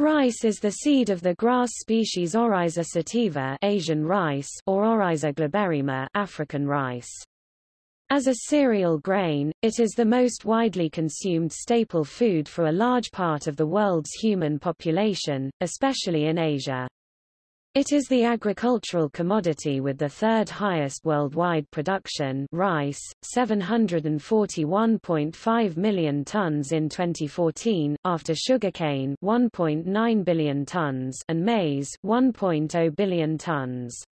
Rice is the seed of the grass species Oryza sativa Asian rice or Oryza glaberrima African rice. As a cereal grain, it is the most widely consumed staple food for a large part of the world's human population, especially in Asia. It is the agricultural commodity with the third highest worldwide production rice, 741.5 million tons in 2014, after sugarcane 1.9 billion tons and maize 1.0 billion tons.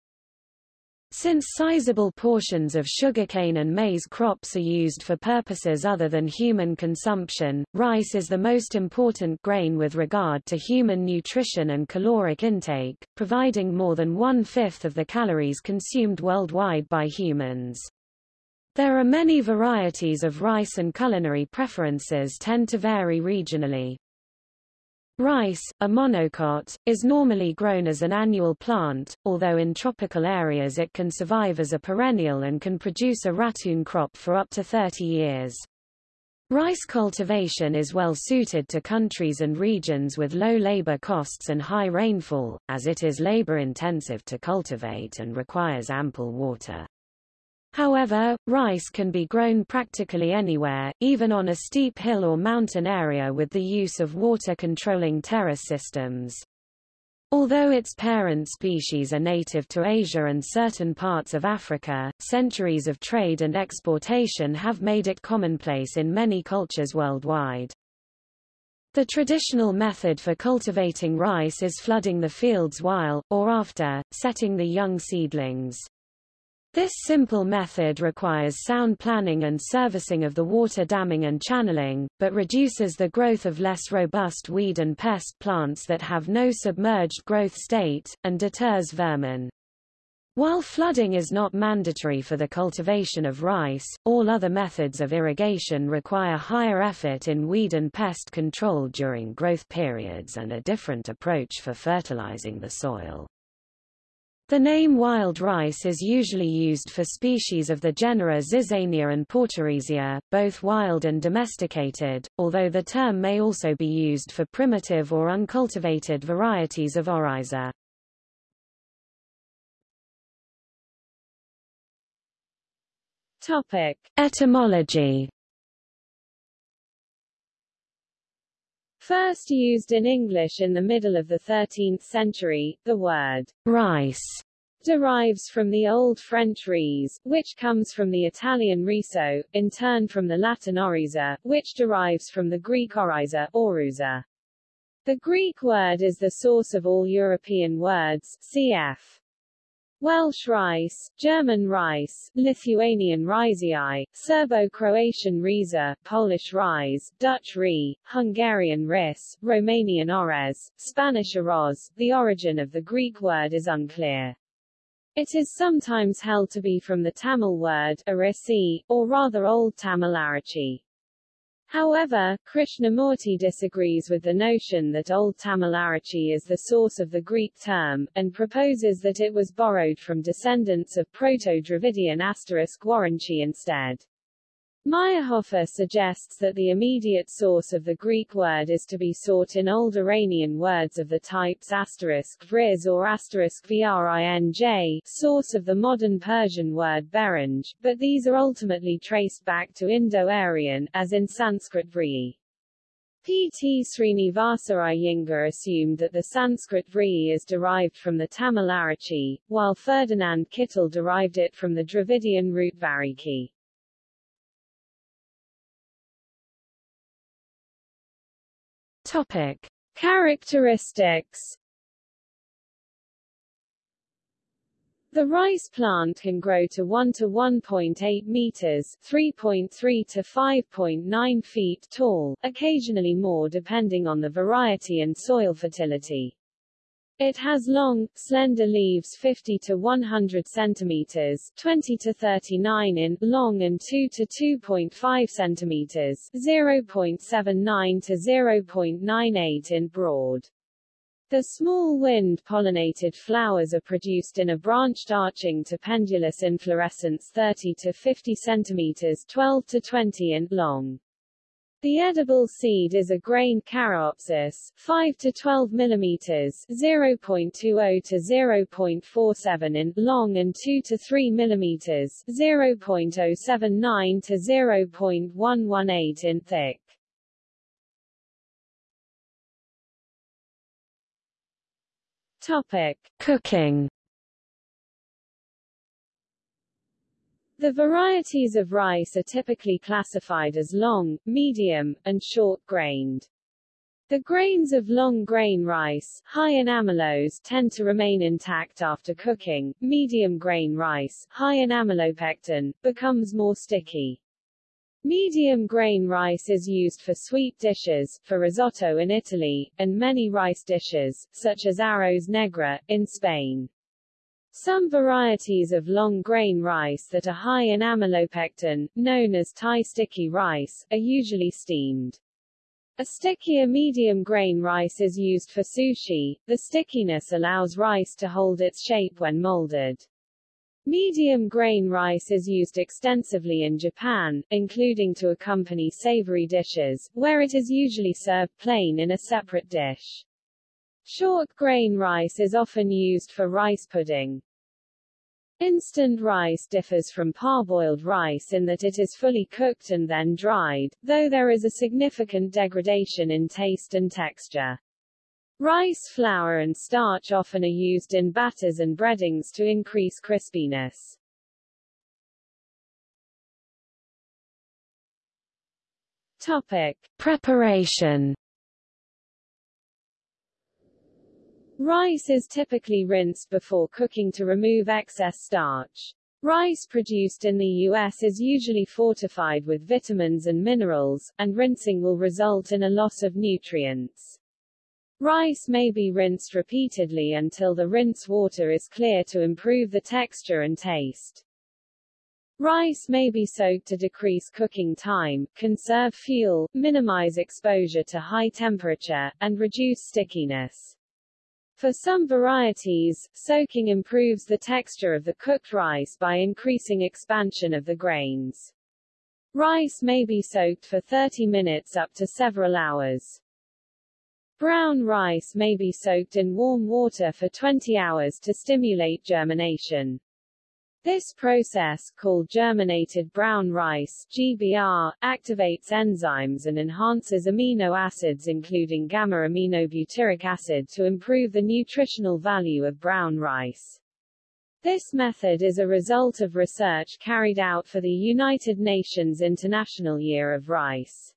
Since sizable portions of sugarcane and maize crops are used for purposes other than human consumption, rice is the most important grain with regard to human nutrition and caloric intake, providing more than one-fifth of the calories consumed worldwide by humans. There are many varieties of rice and culinary preferences tend to vary regionally. Rice, a monocot, is normally grown as an annual plant, although in tropical areas it can survive as a perennial and can produce a ratoon crop for up to 30 years. Rice cultivation is well suited to countries and regions with low labor costs and high rainfall, as it is labor-intensive to cultivate and requires ample water. However, rice can be grown practically anywhere, even on a steep hill or mountain area with the use of water-controlling terrace systems. Although its parent species are native to Asia and certain parts of Africa, centuries of trade and exportation have made it commonplace in many cultures worldwide. The traditional method for cultivating rice is flooding the fields while, or after, setting the young seedlings. This simple method requires sound planning and servicing of the water damming and channeling, but reduces the growth of less robust weed and pest plants that have no submerged growth state, and deters vermin. While flooding is not mandatory for the cultivation of rice, all other methods of irrigation require higher effort in weed and pest control during growth periods and a different approach for fertilizing the soil. The name wild rice is usually used for species of the genera Zizania and Porteresia, both wild and domesticated, although the term may also be used for primitive or uncultivated varieties of oryza. Topic: Etymology First used in English in the middle of the 13th century, the word rice derives from the Old French ris, which comes from the Italian riso, in turn from the Latin oryza, which derives from the Greek oryza, oruza. The Greek word is the source of all European words, cf. Welsh rice, German rice, Lithuanian rysii, Serbo-Croatian riza, Polish rise, Dutch ri, Hungarian ris, Romanian orez, Spanish arroz. The origin of the Greek word is unclear. It is sometimes held to be from the Tamil word arisi, or rather Old Tamil Arachi. However, Krishnamurti disagrees with the notion that Old Tamil Arachi is the source of the Greek term, and proposes that it was borrowed from descendants of Proto-Dravidian asterisk Warranchi instead. Mayrhofer suggests that the immediate source of the Greek word is to be sought in Old Iranian words of the types asterisk vriz or asterisk vrinj, source of the modern Persian word beranj, but these are ultimately traced back to Indo-Aryan, as in Sanskrit vri. P. T. Srinivasa Iyengar assumed that the Sanskrit vri is derived from the Tamil Arachi, while Ferdinand Kittel derived it from the Dravidian root variki. Topic: Characteristics The rice plant can grow to 1 to 1.8 meters, 3.3 to 5.9 feet tall, occasionally more depending on the variety and soil fertility. It has long, slender leaves 50 to 100 centimeters 20 to 39 in long and 2 to 2.5 centimeters 0.79 to 0.98 in broad. The small wind-pollinated flowers are produced in a branched arching to pendulous inflorescence 30 to 50 centimeters 12 to 20 in long. The edible seed is a grain Caryopsis, 5 to 12 mm 0.20 to 0.47 in long and 2 to 3 mm 0.079 to 0.118 in thick. Topic: Cooking The varieties of rice are typically classified as long, medium, and short-grained. The grains of long-grain rice, high in amylose, tend to remain intact after cooking. Medium-grain rice, high in amylopectin, becomes more sticky. Medium-grain rice is used for sweet dishes, for risotto in Italy, and many rice dishes, such as arroz negra, in Spain. Some varieties of long-grain rice that are high in amylopectin, known as Thai sticky rice, are usually steamed. A stickier medium-grain rice is used for sushi. The stickiness allows rice to hold its shape when molded. Medium-grain rice is used extensively in Japan, including to accompany savory dishes, where it is usually served plain in a separate dish. Short grain rice is often used for rice pudding. Instant rice differs from parboiled rice in that it is fully cooked and then dried, though there is a significant degradation in taste and texture. Rice flour and starch often are used in batters and breadings to increase crispiness. Topic. Preparation Rice is typically rinsed before cooking to remove excess starch. Rice produced in the U.S. is usually fortified with vitamins and minerals, and rinsing will result in a loss of nutrients. Rice may be rinsed repeatedly until the rinse water is clear to improve the texture and taste. Rice may be soaked to decrease cooking time, conserve fuel, minimize exposure to high temperature, and reduce stickiness. For some varieties, soaking improves the texture of the cooked rice by increasing expansion of the grains. Rice may be soaked for 30 minutes up to several hours. Brown rice may be soaked in warm water for 20 hours to stimulate germination. This process, called germinated brown rice GBR, activates enzymes and enhances amino acids including gamma-aminobutyric acid to improve the nutritional value of brown rice. This method is a result of research carried out for the United Nations International Year of Rice.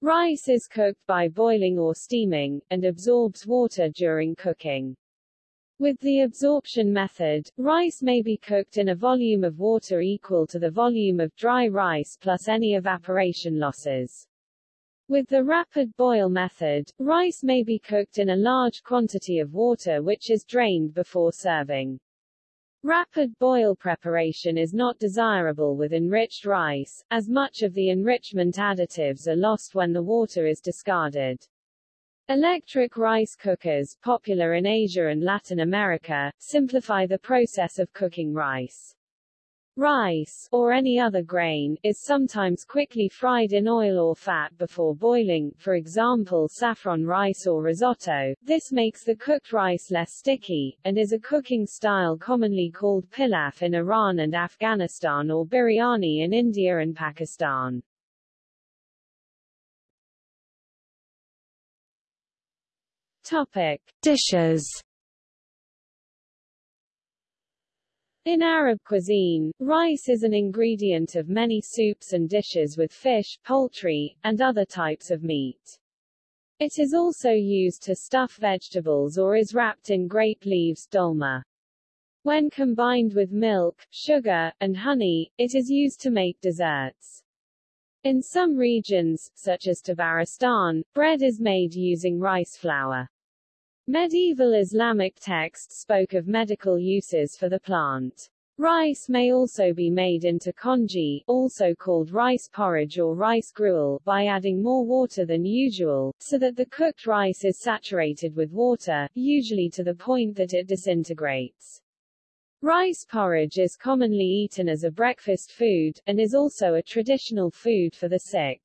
Rice is cooked by boiling or steaming, and absorbs water during cooking. With the absorption method, rice may be cooked in a volume of water equal to the volume of dry rice plus any evaporation losses. With the rapid boil method, rice may be cooked in a large quantity of water which is drained before serving. Rapid boil preparation is not desirable with enriched rice, as much of the enrichment additives are lost when the water is discarded. Electric rice cookers, popular in Asia and Latin America, simplify the process of cooking rice. Rice, or any other grain, is sometimes quickly fried in oil or fat before boiling, for example saffron rice or risotto. This makes the cooked rice less sticky, and is a cooking style commonly called pilaf in Iran and Afghanistan or biryani in India and Pakistan. Topic. Dishes In Arab cuisine, rice is an ingredient of many soups and dishes with fish, poultry, and other types of meat. It is also used to stuff vegetables or is wrapped in grape leaves dolma. When combined with milk, sugar, and honey, it is used to make desserts. In some regions, such as Tabaristan, bread is made using rice flour. Medieval Islamic texts spoke of medical uses for the plant. Rice may also be made into congee, also called rice porridge or rice gruel, by adding more water than usual, so that the cooked rice is saturated with water, usually to the point that it disintegrates. Rice porridge is commonly eaten as a breakfast food, and is also a traditional food for the sick.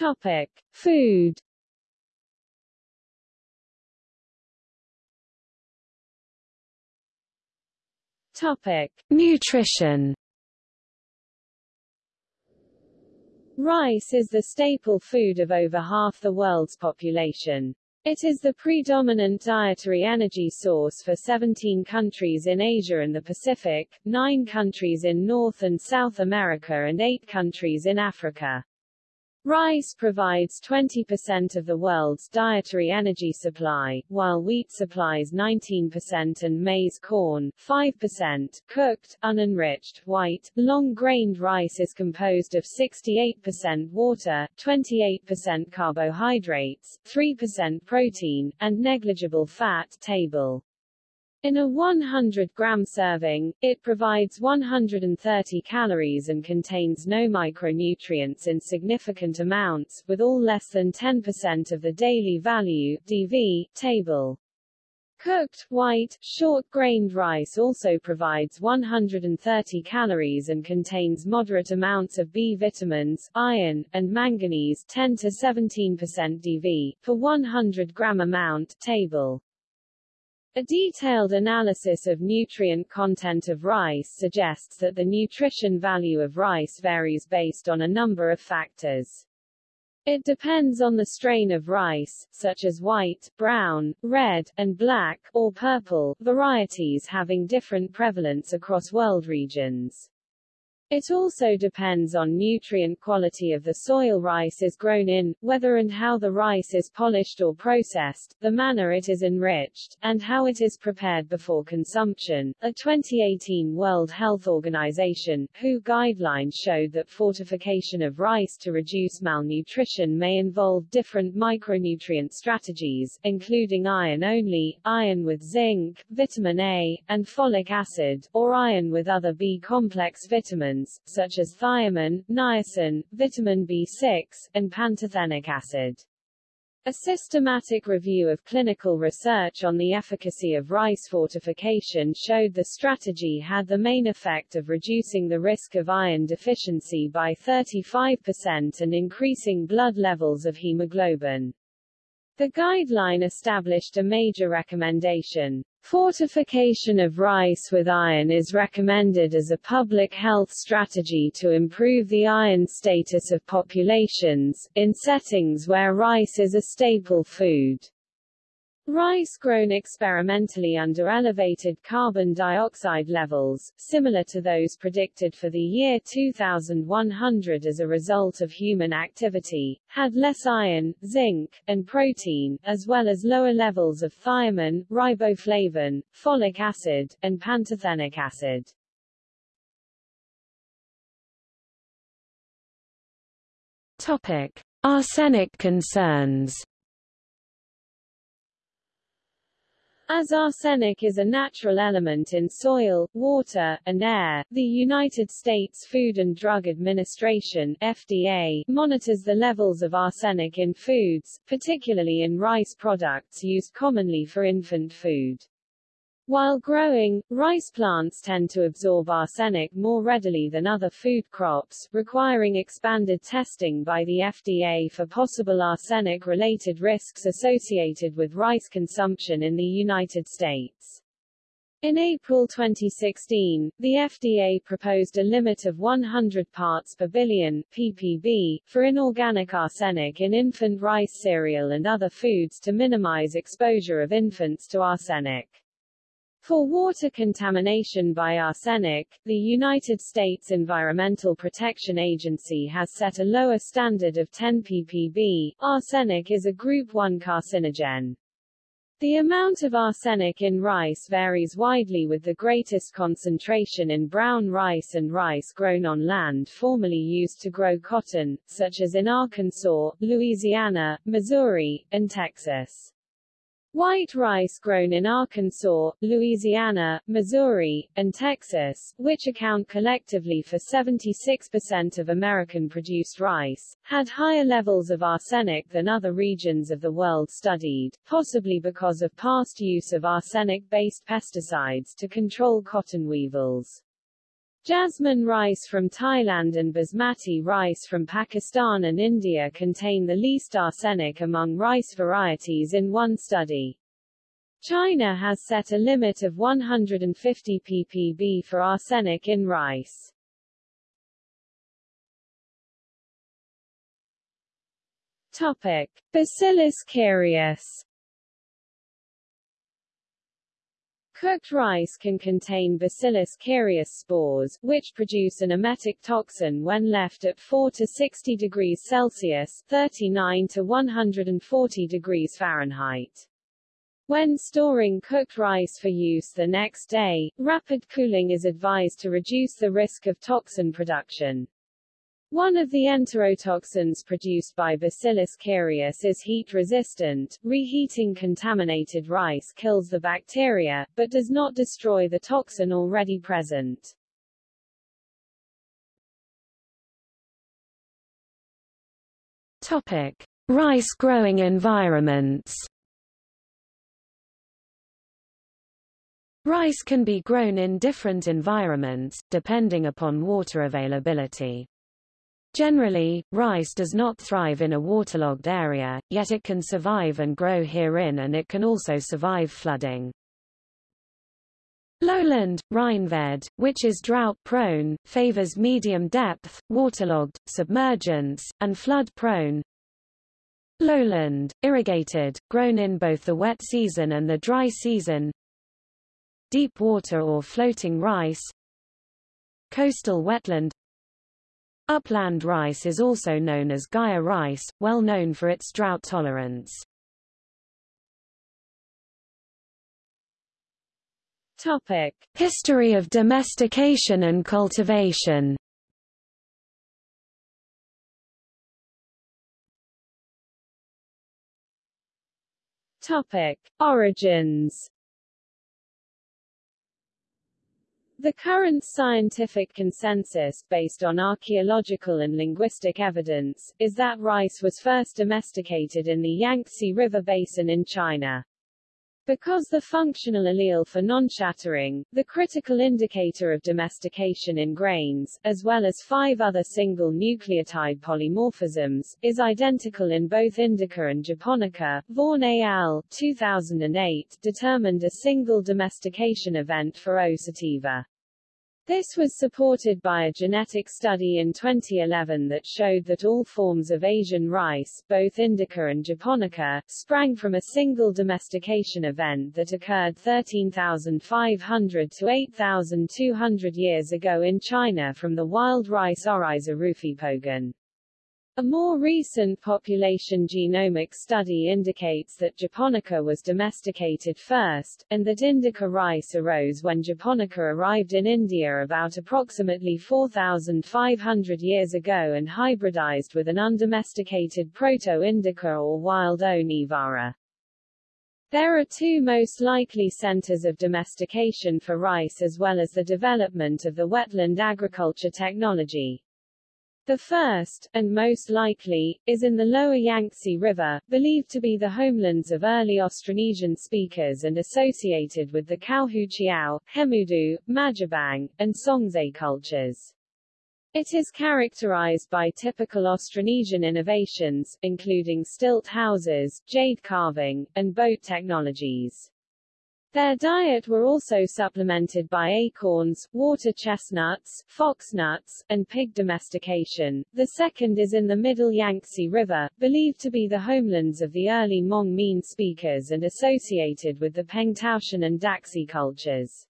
Topic. Food Topic. Nutrition Rice is the staple food of over half the world's population. It is the predominant dietary energy source for 17 countries in Asia and the Pacific, 9 countries in North and South America and 8 countries in Africa. Rice provides 20% of the world's dietary energy supply, while wheat supplies 19% and maize corn 5%. Cooked, unenriched, white, long-grained rice is composed of 68% water, 28% carbohydrates, 3% protein, and negligible fat table. In a 100-gram serving, it provides 130 calories and contains no micronutrients in significant amounts, with all less than 10% of the daily value DV, table. Cooked, white, short-grained rice also provides 130 calories and contains moderate amounts of B vitamins, iron, and manganese 10 to 17% DV, per 100 gram amount table. A detailed analysis of nutrient content of rice suggests that the nutrition value of rice varies based on a number of factors. It depends on the strain of rice, such as white, brown, red, and black, or purple, varieties having different prevalence across world regions. It also depends on nutrient quality of the soil rice is grown in, whether and how the rice is polished or processed, the manner it is enriched, and how it is prepared before consumption. A 2018 World Health Organization WHO guidelines showed that fortification of rice to reduce malnutrition may involve different micronutrient strategies, including iron only, iron with zinc, vitamin A, and folic acid, or iron with other B-complex vitamins such as thiamine, niacin, vitamin B6, and pantothenic acid. A systematic review of clinical research on the efficacy of rice fortification showed the strategy had the main effect of reducing the risk of iron deficiency by 35% and increasing blood levels of hemoglobin. The guideline established a major recommendation. Fortification of rice with iron is recommended as a public health strategy to improve the iron status of populations, in settings where rice is a staple food. Rice grown experimentally under elevated carbon dioxide levels, similar to those predicted for the year 2100 as a result of human activity, had less iron, zinc, and protein, as well as lower levels of thiamine, riboflavin, folic acid, and pantothenic acid. Topic. Arsenic concerns As arsenic is a natural element in soil, water, and air, the United States Food and Drug Administration FDA monitors the levels of arsenic in foods, particularly in rice products used commonly for infant food. While growing, rice plants tend to absorb arsenic more readily than other food crops, requiring expanded testing by the FDA for possible arsenic-related risks associated with rice consumption in the United States. In April 2016, the FDA proposed a limit of 100 parts per billion ppb, for inorganic arsenic in infant rice cereal and other foods to minimize exposure of infants to arsenic. For water contamination by arsenic, the United States Environmental Protection Agency has set a lower standard of 10 ppb. Arsenic is a Group 1 carcinogen. The amount of arsenic in rice varies widely with the greatest concentration in brown rice and rice grown on land formerly used to grow cotton, such as in Arkansas, Louisiana, Missouri, and Texas. White rice grown in Arkansas, Louisiana, Missouri, and Texas, which account collectively for 76% of American-produced rice, had higher levels of arsenic than other regions of the world studied, possibly because of past use of arsenic-based pesticides to control cotton weevils. Jasmine rice from Thailand and basmati rice from Pakistan and India contain the least arsenic among rice varieties in one study. China has set a limit of 150 ppb for arsenic in rice. Topic: Bacillus cereus Cooked rice can contain Bacillus cereus spores, which produce an emetic toxin when left at 4 to 60 degrees Celsius 39 to 140 degrees Fahrenheit. When storing cooked rice for use the next day, rapid cooling is advised to reduce the risk of toxin production. One of the enterotoxins produced by Bacillus cereus is heat-resistant. Reheating contaminated rice kills the bacteria, but does not destroy the toxin already present. Topic: Rice growing environments. Rice can be grown in different environments, depending upon water availability. Generally, rice does not thrive in a waterlogged area, yet it can survive and grow herein and it can also survive flooding. Lowland, Rainfed, which is drought-prone, favors medium depth, waterlogged, submergence, and flood-prone. Lowland, irrigated, grown in both the wet season and the dry season. Deep water or floating rice. Coastal wetland Upland rice is also known as Ghaiya rice, well known for its drought tolerance. Topic: History of domestication and cultivation. Topic: Origins The current scientific consensus, based on archaeological and linguistic evidence, is that rice was first domesticated in the Yangtze River basin in China. Because the functional allele for non-shattering, the critical indicator of domestication in grains, as well as five other single nucleotide polymorphisms, is identical in both indica and japonica, Vaughan et al. 2008 determined a single domestication event for O. sativa. This was supported by a genetic study in 2011 that showed that all forms of Asian rice, both indica and japonica, sprang from a single domestication event that occurred 13,500 to 8,200 years ago in China from the wild rice Oryza rufipogon. A more recent population genomic study indicates that japonica was domesticated first, and that indica rice arose when japonica arrived in India about approximately 4,500 years ago and hybridized with an undomesticated proto-indica or wild O. There are two most likely centers of domestication for rice as well as the development of the wetland agriculture technology. The first, and most likely, is in the lower Yangtze River, believed to be the homelands of early Austronesian speakers and associated with the Kuahuqiao, Hemudu, Majiabang, and Songze cultures. It is characterized by typical Austronesian innovations, including stilt houses, jade carving, and boat technologies. Their diet were also supplemented by acorns, water chestnuts, foxnuts, and pig domestication. The second is in the middle Yangtze River, believed to be the homelands of the early Hmong Mien speakers and associated with the Pengtoushan and Daxi cultures.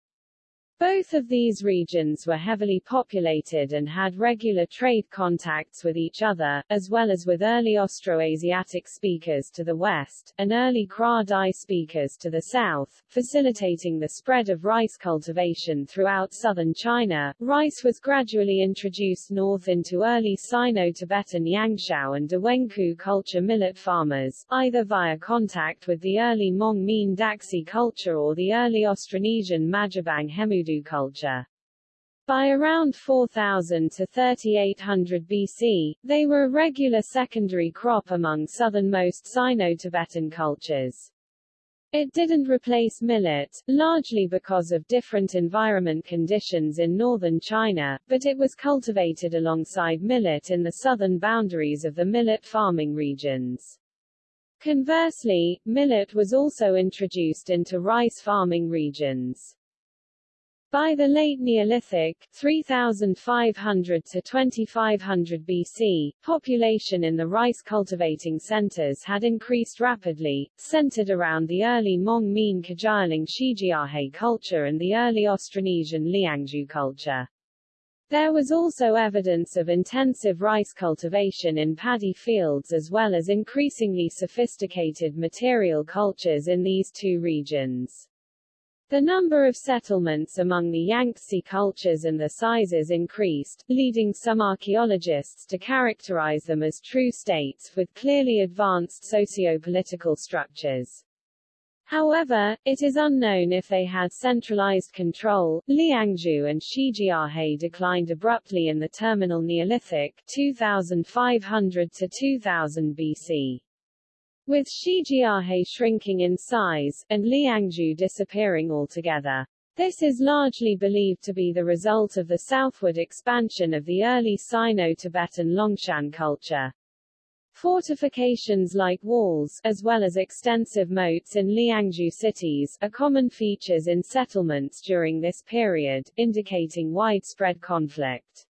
Both of these regions were heavily populated and had regular trade contacts with each other, as well as with early Austroasiatic speakers to the west, and early Kra Dai speakers to the south, facilitating the spread of rice cultivation throughout southern China. Rice was gradually introduced north into early Sino-Tibetan Yangshao and Dawenkou culture millet farmers, either via contact with the early Hmong Mien Daxi culture or the early Austronesian Majiabang Hemudu culture. By around 4000 to 3800 BC, they were a regular secondary crop among southernmost Sino-Tibetan cultures. It didn't replace millet, largely because of different environment conditions in northern China, but it was cultivated alongside millet in the southern boundaries of the millet farming regions. Conversely, millet was also introduced into rice farming regions. By the late Neolithic 3500 to 2500 BC, population in the rice cultivating centers had increased rapidly, centered around the early Hmong Mien Kgiyang Shijiahe culture and the early Austronesian Liangzhu culture. There was also evidence of intensive rice cultivation in paddy fields as well as increasingly sophisticated material cultures in these two regions. The number of settlements among the Yangtze cultures and the sizes increased, leading some archaeologists to characterize them as true states with clearly advanced socio-political structures. However, it is unknown if they had centralized control. Liangzhu and Shijiahe declined abruptly in the terminal Neolithic 2500 to 2000 BC with Shijiahe shrinking in size, and Liangzhu disappearing altogether. This is largely believed to be the result of the southward expansion of the early Sino-Tibetan Longshan culture. Fortifications like walls, as well as extensive moats in Liangzhu cities, are common features in settlements during this period, indicating widespread conflict.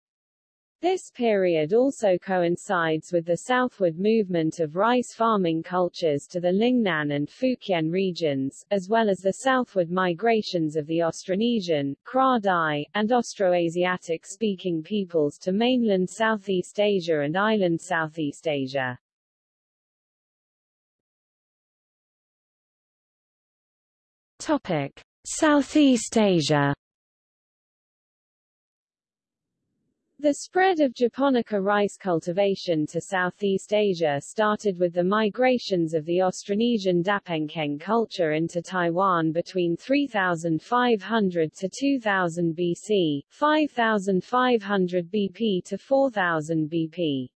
This period also coincides with the southward movement of rice farming cultures to the Lingnan and Fujian regions, as well as the southward migrations of the Austronesian, Kra Dai, and Austroasiatic-speaking peoples to mainland Southeast Asia and island Southeast Asia. Topic. Southeast Asia The spread of Japonica rice cultivation to Southeast Asia started with the migrations of the Austronesian Dapenkeng culture into Taiwan between 3500 to 2000 BC, 5500 BP to 4000 BP.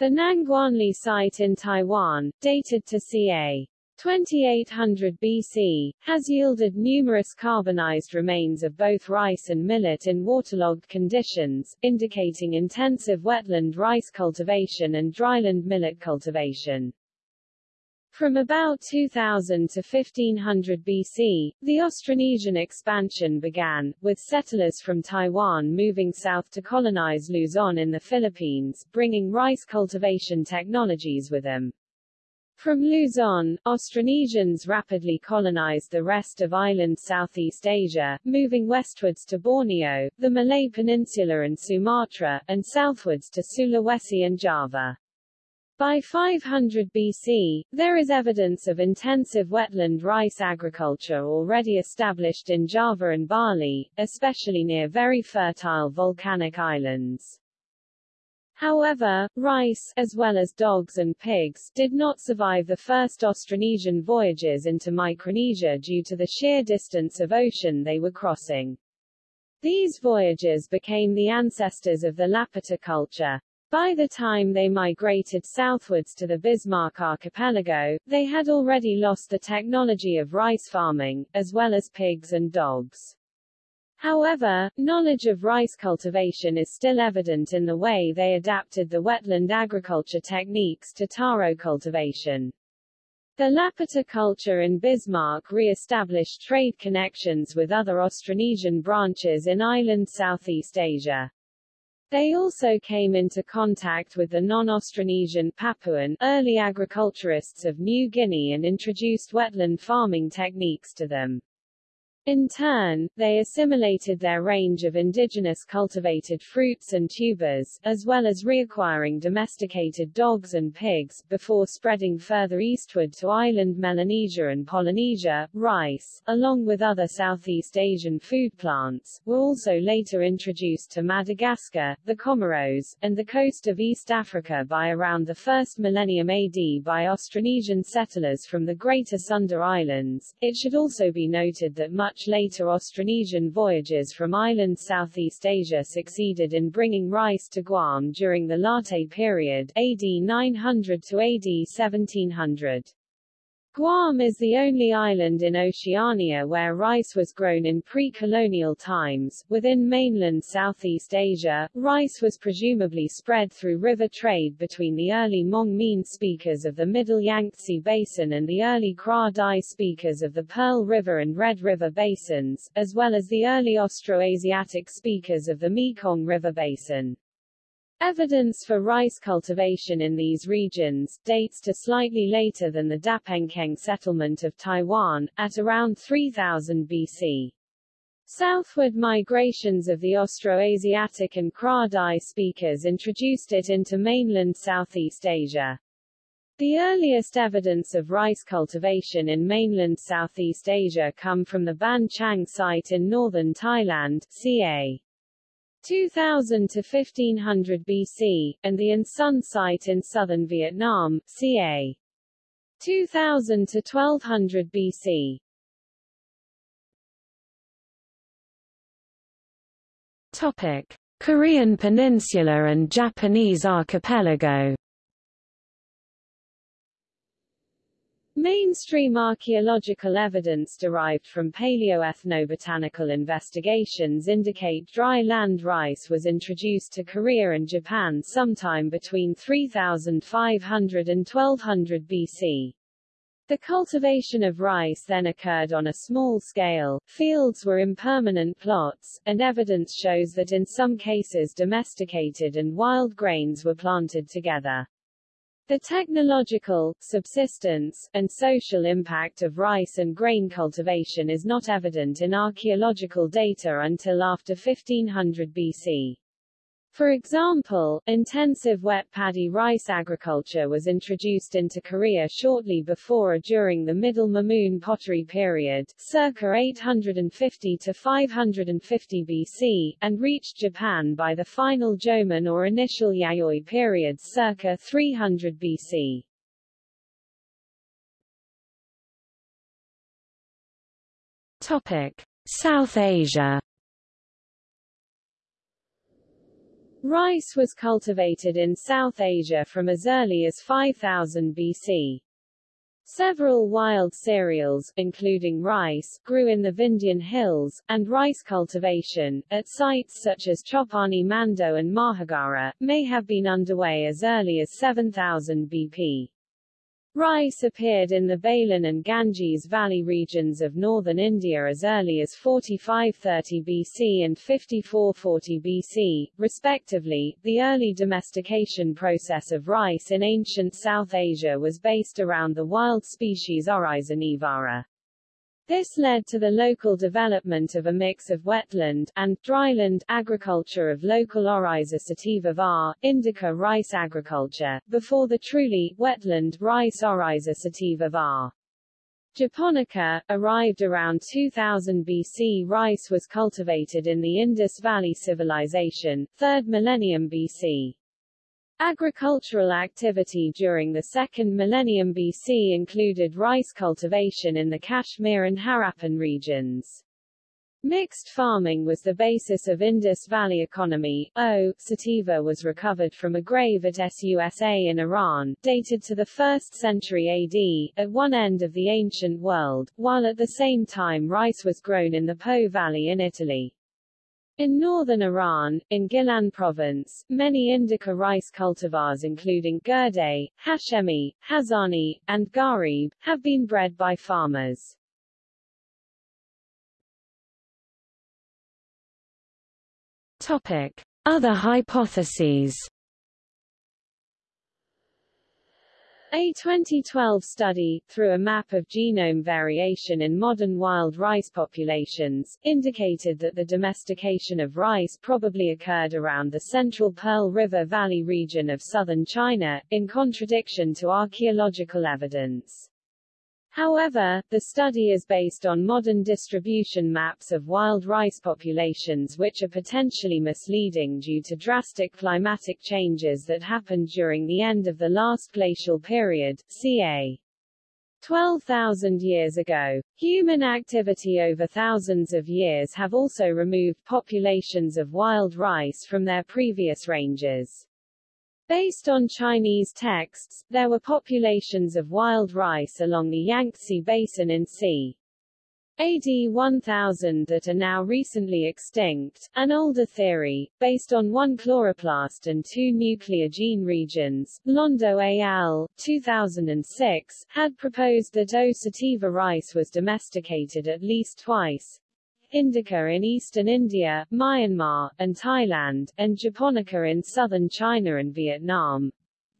The Nangguanli site in Taiwan, dated to ca. 2800 BC, has yielded numerous carbonized remains of both rice and millet in waterlogged conditions, indicating intensive wetland rice cultivation and dryland millet cultivation. From about 2000 to 1500 BC, the Austronesian expansion began, with settlers from Taiwan moving south to colonize Luzon in the Philippines, bringing rice cultivation technologies with them. From Luzon, Austronesians rapidly colonized the rest of island Southeast Asia, moving westwards to Borneo, the Malay Peninsula and Sumatra, and southwards to Sulawesi and Java. By 500 BC, there is evidence of intensive wetland rice agriculture already established in Java and Bali, especially near very fertile volcanic islands. However, rice, as well as dogs and pigs, did not survive the first Austronesian voyages into Micronesia due to the sheer distance of ocean they were crossing. These voyages became the ancestors of the Lapita culture. By the time they migrated southwards to the Bismarck archipelago, they had already lost the technology of rice farming, as well as pigs and dogs. However, knowledge of rice cultivation is still evident in the way they adapted the wetland agriculture techniques to taro cultivation. The Lapita culture in Bismarck re-established trade connections with other Austronesian branches in island Southeast Asia. They also came into contact with the non-Austronesian Papuan early agriculturists of New Guinea and introduced wetland farming techniques to them. In turn, they assimilated their range of indigenous cultivated fruits and tubers, as well as reacquiring domesticated dogs and pigs, before spreading further eastward to island Melanesia and Polynesia. Rice, along with other Southeast Asian food plants, were also later introduced to Madagascar, the Comoros, and the coast of East Africa by around the first millennium AD by Austronesian settlers from the Greater Sunda Islands. It should also be noted that much much later Austronesian voyages from island Southeast Asia succeeded in bringing rice to Guam during the Late period AD 900 to AD 1700. Guam is the only island in Oceania where rice was grown in pre-colonial times. Within mainland Southeast Asia, rice was presumably spread through river trade between the early Hmong Mien speakers of the Middle Yangtze Basin and the early Kra Dai speakers of the Pearl River and Red River basins, as well as the early Austroasiatic speakers of the Mekong River Basin. Evidence for rice cultivation in these regions, dates to slightly later than the Dapenkeng settlement of Taiwan, at around 3000 BC. Southward migrations of the Austroasiatic and Kra speakers introduced it into mainland Southeast Asia. The earliest evidence of rice cultivation in mainland Southeast Asia come from the Ban Chiang site in northern Thailand, ca. 2000 to 1500 BC, and the An Son site in southern Vietnam, ca. 2000 to 1200 BC. Topic: Korean Peninsula and Japanese Archipelago. Mainstream archaeological evidence derived from paleoethnobotanical investigations indicate dry land rice was introduced to Korea and Japan sometime between 3500 and 1200 BC. The cultivation of rice then occurred on a small scale, fields were impermanent plots, and evidence shows that in some cases domesticated and wild grains were planted together. The technological, subsistence, and social impact of rice and grain cultivation is not evident in archaeological data until after 1500 BC. For example, intensive wet paddy rice agriculture was introduced into Korea shortly before or during the Middle Mumun pottery period, circa 850 to 550 BC, and reached Japan by the final Jomon or initial Yayoi periods circa 300 BC. Topic: South Asia. Rice was cultivated in South Asia from as early as 5000 BC. Several wild cereals, including rice, grew in the Vindhyan hills, and rice cultivation, at sites such as Chopani Mando and Mahagara, may have been underway as early as 7000 BP. Rice appeared in the Belan and Ganges Valley regions of northern India as early as 4530 BC and 5440 BC, respectively. The early domestication process of rice in ancient South Asia was based around the wild species Oryza nivara. This led to the local development of a mix of wetland and dryland agriculture of local Oryza sativa var, indica rice agriculture, before the truly wetland rice Oryza sativa var. Japonica, arrived around 2000 BC. Rice was cultivated in the Indus Valley Civilization, 3rd millennium BC. Agricultural activity during the second millennium BC included rice cultivation in the Kashmir and Harappan regions. Mixed farming was the basis of Indus Valley economy. O. Sativa was recovered from a grave at Susa in Iran, dated to the 1st century AD, at one end of the ancient world, while at the same time rice was grown in the Po Valley in Italy. In northern Iran, in Gilan province, many indica rice cultivars including Gurde, Hashemi, Hazani, and Gharib, have been bred by farmers. Topic. Other hypotheses A 2012 study, through a map of genome variation in modern wild rice populations, indicated that the domestication of rice probably occurred around the central Pearl River Valley region of southern China, in contradiction to archaeological evidence. However, the study is based on modern distribution maps of wild rice populations which are potentially misleading due to drastic climatic changes that happened during the end of the last glacial period, ca. 12,000 years ago. Human activity over thousands of years have also removed populations of wild rice from their previous ranges. Based on Chinese texts, there were populations of wild rice along the Yangtze Basin in c. AD 1000 that are now recently extinct. An older theory, based on one chloroplast and two nuclear gene regions, Londo al. 2006, had proposed that O. sativa rice was domesticated at least twice, indica in eastern India, Myanmar, and Thailand, and japonica in southern China and Vietnam,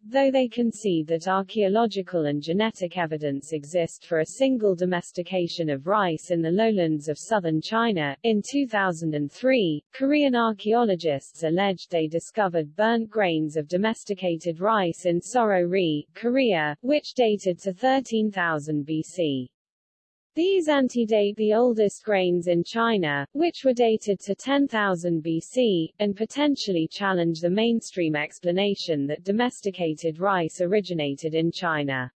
though they concede that archaeological and genetic evidence exist for a single domestication of rice in the lowlands of southern China. In 2003, Korean archaeologists alleged they discovered burnt grains of domesticated rice in Soro-ri, Korea, which dated to 13,000 BC. These antedate the oldest grains in China, which were dated to 10,000 BC, and potentially challenge the mainstream explanation that domesticated rice originated in China.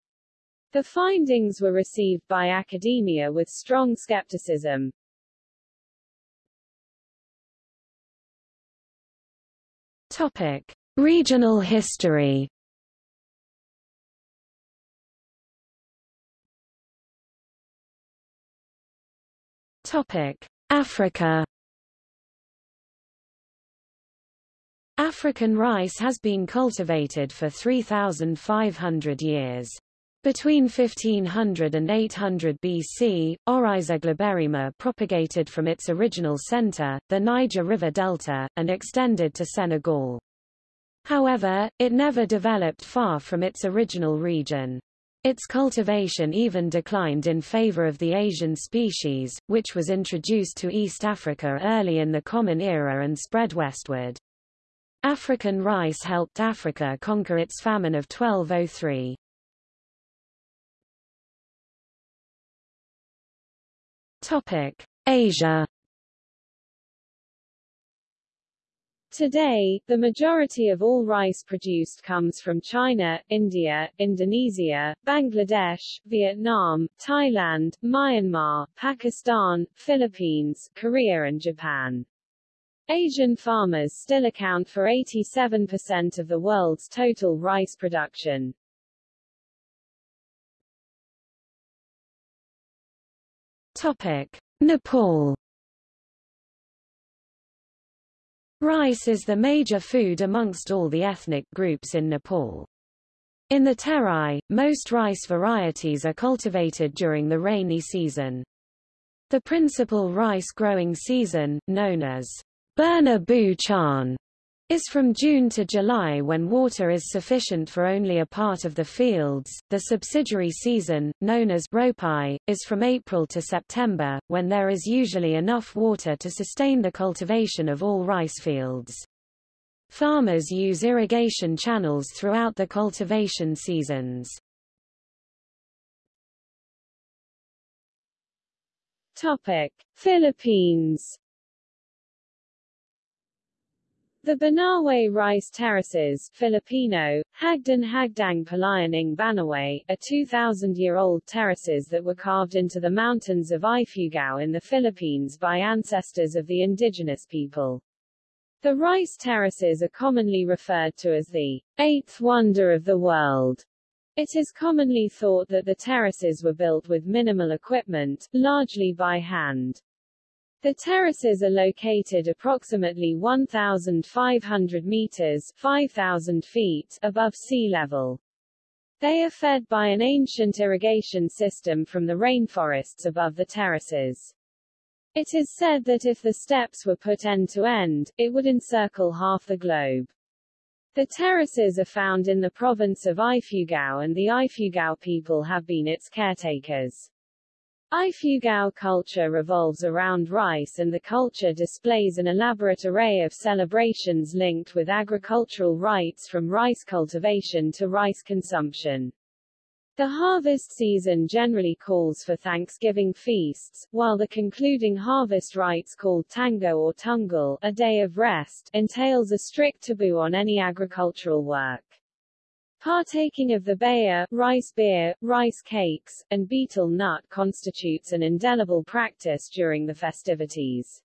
The findings were received by academia with strong skepticism. Topic: Regional history. Topic: Africa. African rice has been cultivated for 3,500 years. Between 1500 and 800 BC, Oryza glaberrima propagated from its original center, the Niger River Delta, and extended to Senegal. However, it never developed far from its original region. Its cultivation even declined in favor of the Asian species, which was introduced to East Africa early in the Common Era and spread westward. African rice helped Africa conquer its famine of 1203. Topic: Asia Today, the majority of all rice produced comes from China, India, Indonesia, Bangladesh, Vietnam, Thailand, Myanmar, Pakistan, Philippines, Korea and Japan. Asian farmers still account for 87% of the world's total rice production. Topic: Nepal Rice is the major food amongst all the ethnic groups in Nepal. In the Terai, most rice varieties are cultivated during the rainy season. The principal rice-growing season, known as Burna Bu Chan, is from June to July when water is sufficient for only a part of the fields. The subsidiary season, known as Ropai, is from April to September, when there is usually enough water to sustain the cultivation of all rice fields. Farmers use irrigation channels throughout the cultivation seasons. Topic: Philippines the Banaue Rice Terraces Filipino, Hagdan Hagdang Palayaning Banaue, are 2,000-year-old terraces that were carved into the mountains of Ifugao in the Philippines by ancestors of the indigenous people. The rice terraces are commonly referred to as the eighth wonder of the world. It is commonly thought that the terraces were built with minimal equipment, largely by hand. The terraces are located approximately 1,500 meters 5,000 feet above sea level. They are fed by an ancient irrigation system from the rainforests above the terraces. It is said that if the steps were put end to end, it would encircle half the globe. The terraces are found in the province of Ifugao and the Ifugao people have been its caretakers. Ifugao culture revolves around rice and the culture displays an elaborate array of celebrations linked with agricultural rites from rice cultivation to rice consumption. The harvest season generally calls for Thanksgiving feasts, while the concluding harvest rites called Tango or Tungal, a day of rest, entails a strict taboo on any agricultural work. Partaking of the bayah, rice beer, rice cakes, and betel nut constitutes an indelible practice during the festivities.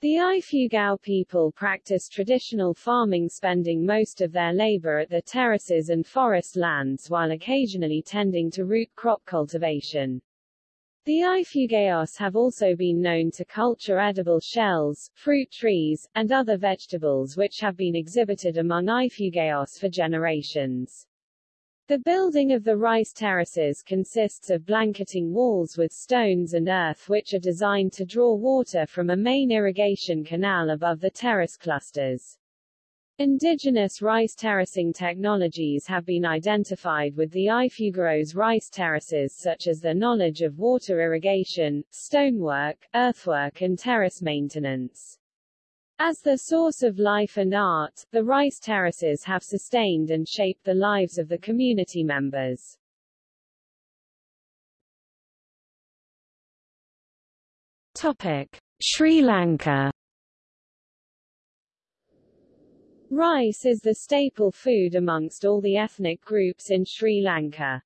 The Ifugao people practice traditional farming spending most of their labor at the terraces and forest lands while occasionally tending to root crop cultivation. The Ifugaos have also been known to culture edible shells, fruit trees, and other vegetables which have been exhibited among Ifugaos for generations. The building of the rice terraces consists of blanketing walls with stones and earth which are designed to draw water from a main irrigation canal above the terrace clusters. Indigenous rice terracing technologies have been identified with the Ifugaos rice terraces such as the knowledge of water irrigation, stonework, earthwork and terrace maintenance. As the source of life and art, the rice terraces have sustained and shaped the lives of the community members. Topic: Sri Lanka. Rice is the staple food amongst all the ethnic groups in Sri Lanka.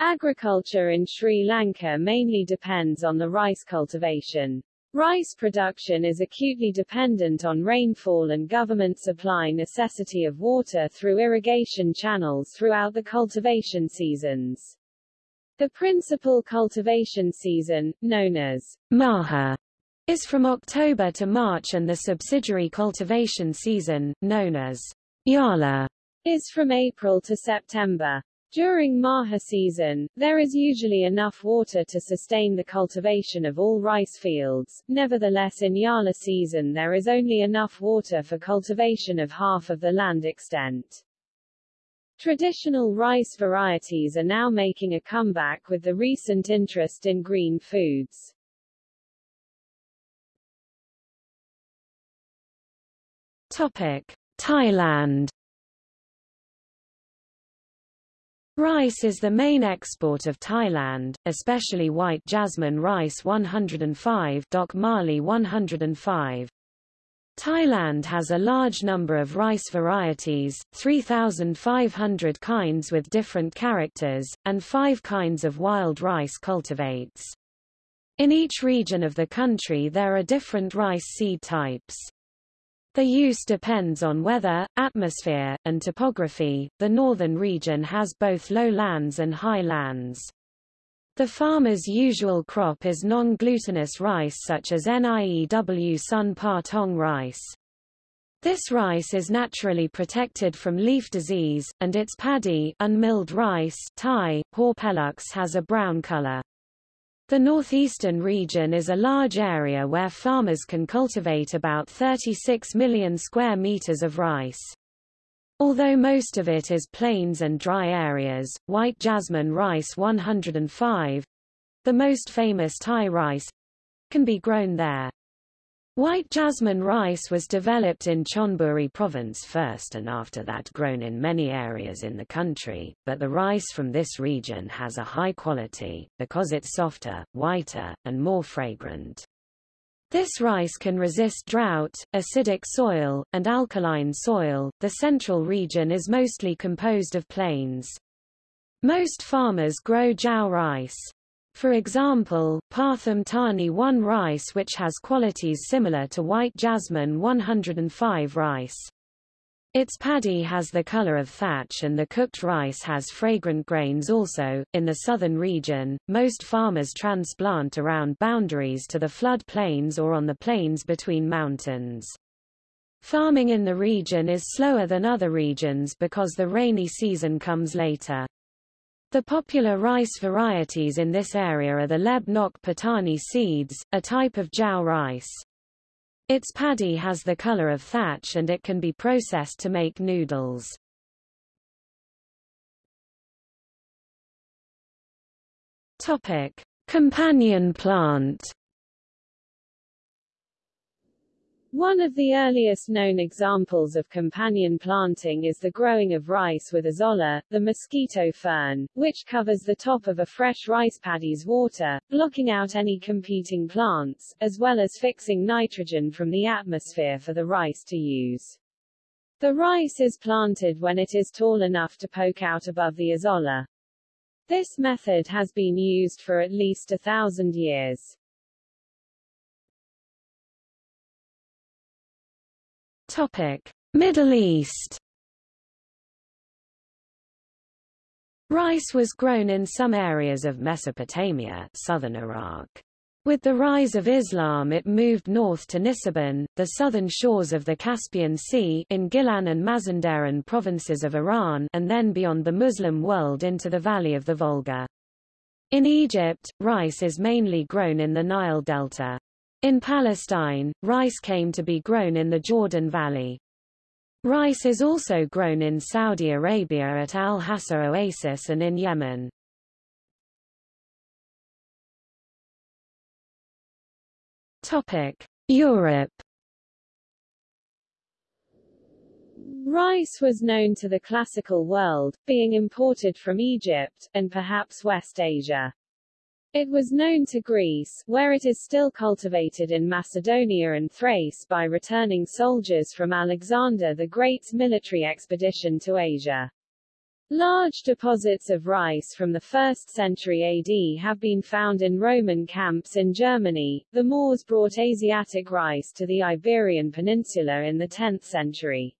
Agriculture in Sri Lanka mainly depends on the rice cultivation. Rice production is acutely dependent on rainfall and government supply necessity of water through irrigation channels throughout the cultivation seasons. The principal cultivation season, known as Maha, is from October to March and the subsidiary cultivation season, known as Yala, is from April to September. During Maha season, there is usually enough water to sustain the cultivation of all rice fields, nevertheless in Yala season there is only enough water for cultivation of half of the land extent. Traditional rice varieties are now making a comeback with the recent interest in green foods. Topic: Thailand Rice is the main export of Thailand, especially white jasmine rice 105 Dok Mali 105. Thailand has a large number of rice varieties, 3,500 kinds with different characters, and five kinds of wild rice cultivates. In each region of the country there are different rice seed types. The use depends on weather, atmosphere, and topography. The northern region has both lowlands and highlands. The farmer's usual crop is non-glutinous rice such as NIEW Sun Pa Tong rice. This rice is naturally protected from leaf disease, and its paddy unmilled rice Thai, Horpelux has a brown color. The northeastern region is a large area where farmers can cultivate about 36 million square meters of rice. Although most of it is plains and dry areas, white jasmine rice 105, the most famous Thai rice, can be grown there. White jasmine rice was developed in Chonburi province first and after that grown in many areas in the country, but the rice from this region has a high quality, because it's softer, whiter, and more fragrant. This rice can resist drought, acidic soil, and alkaline soil. The central region is mostly composed of plains. Most farmers grow jao rice. For example, Pathum Thani 1 rice which has qualities similar to white jasmine 105 rice. Its paddy has the color of thatch and the cooked rice has fragrant grains also. In the southern region, most farmers transplant around boundaries to the flood plains or on the plains between mountains. Farming in the region is slower than other regions because the rainy season comes later. The popular rice varieties in this area are the Leb Nok Patani seeds, a type of jao rice. Its paddy has the color of thatch and it can be processed to make noodles. Topic: Companion plant One of the earliest known examples of companion planting is the growing of rice with azolla, the mosquito fern, which covers the top of a fresh rice paddy's water, blocking out any competing plants, as well as fixing nitrogen from the atmosphere for the rice to use. The rice is planted when it is tall enough to poke out above the azolla. This method has been used for at least a thousand years. Topic: Middle East. Rice was grown in some areas of Mesopotamia, southern Iraq. With the rise of Islam it moved north to Nisibin, the southern shores of the Caspian Sea in Gilan and Mazandaran provinces of Iran and then beyond the Muslim world into the valley of the Volga. In Egypt, rice is mainly grown in the Nile Delta. In Palestine, rice came to be grown in the Jordan Valley. Rice is also grown in Saudi Arabia at Al-Hassa Oasis and in Yemen. Topic: Europe. Rice was known to the classical world, being imported from Egypt, and perhaps West Asia. It was known to Greece, where it is still cultivated in Macedonia and Thrace by returning soldiers from Alexander the Great's military expedition to Asia. Large deposits of rice from the 1st century AD have been found in Roman camps in Germany. The Moors brought Asiatic rice to the Iberian Peninsula in the 10th century.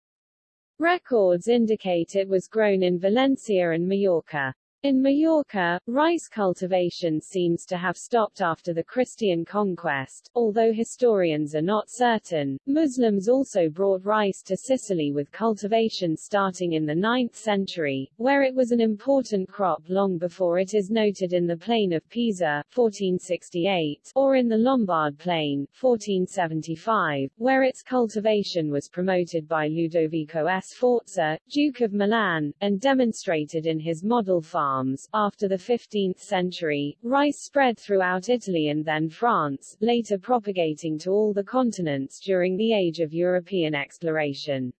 Records indicate it was grown in Valencia and Majorca. In Majorca, rice cultivation seems to have stopped after the Christian conquest, although historians are not certain. Muslims also brought rice to Sicily with cultivation starting in the 9th century, where it was an important crop long before it is noted in the Plain of Pisa 1468, or in the Lombard Plain 1475, where its cultivation was promoted by Ludovico Sforza, Duke of Milan, and demonstrated in his model farm After the 15th century, rice spread throughout Italy and then France, later propagating to all the continents during the age of European exploration.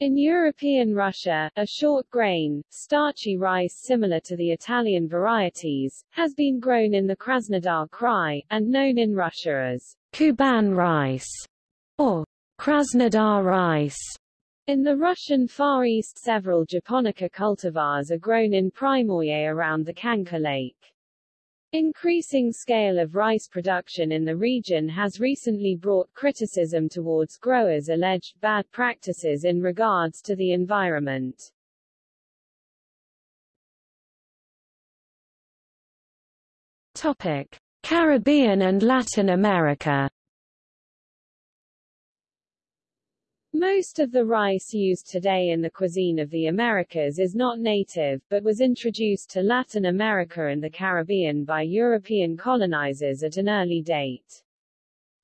In European Russia, a short grain, starchy rice similar to the Italian varieties, has been grown in the Krasnodar Krai, and known in Russia as Kuban rice, or Krasnodar rice. In the Russian Far East several japonica cultivars are grown in Primorye around the Khanka Lake. Increasing scale of rice production in the region has recently brought criticism towards growers' alleged bad practices in regards to the environment. Topic: Caribbean and Latin America Most of the rice used today in the cuisine of the Americas is not native, but was introduced to Latin America and the Caribbean by European colonizers at an early date.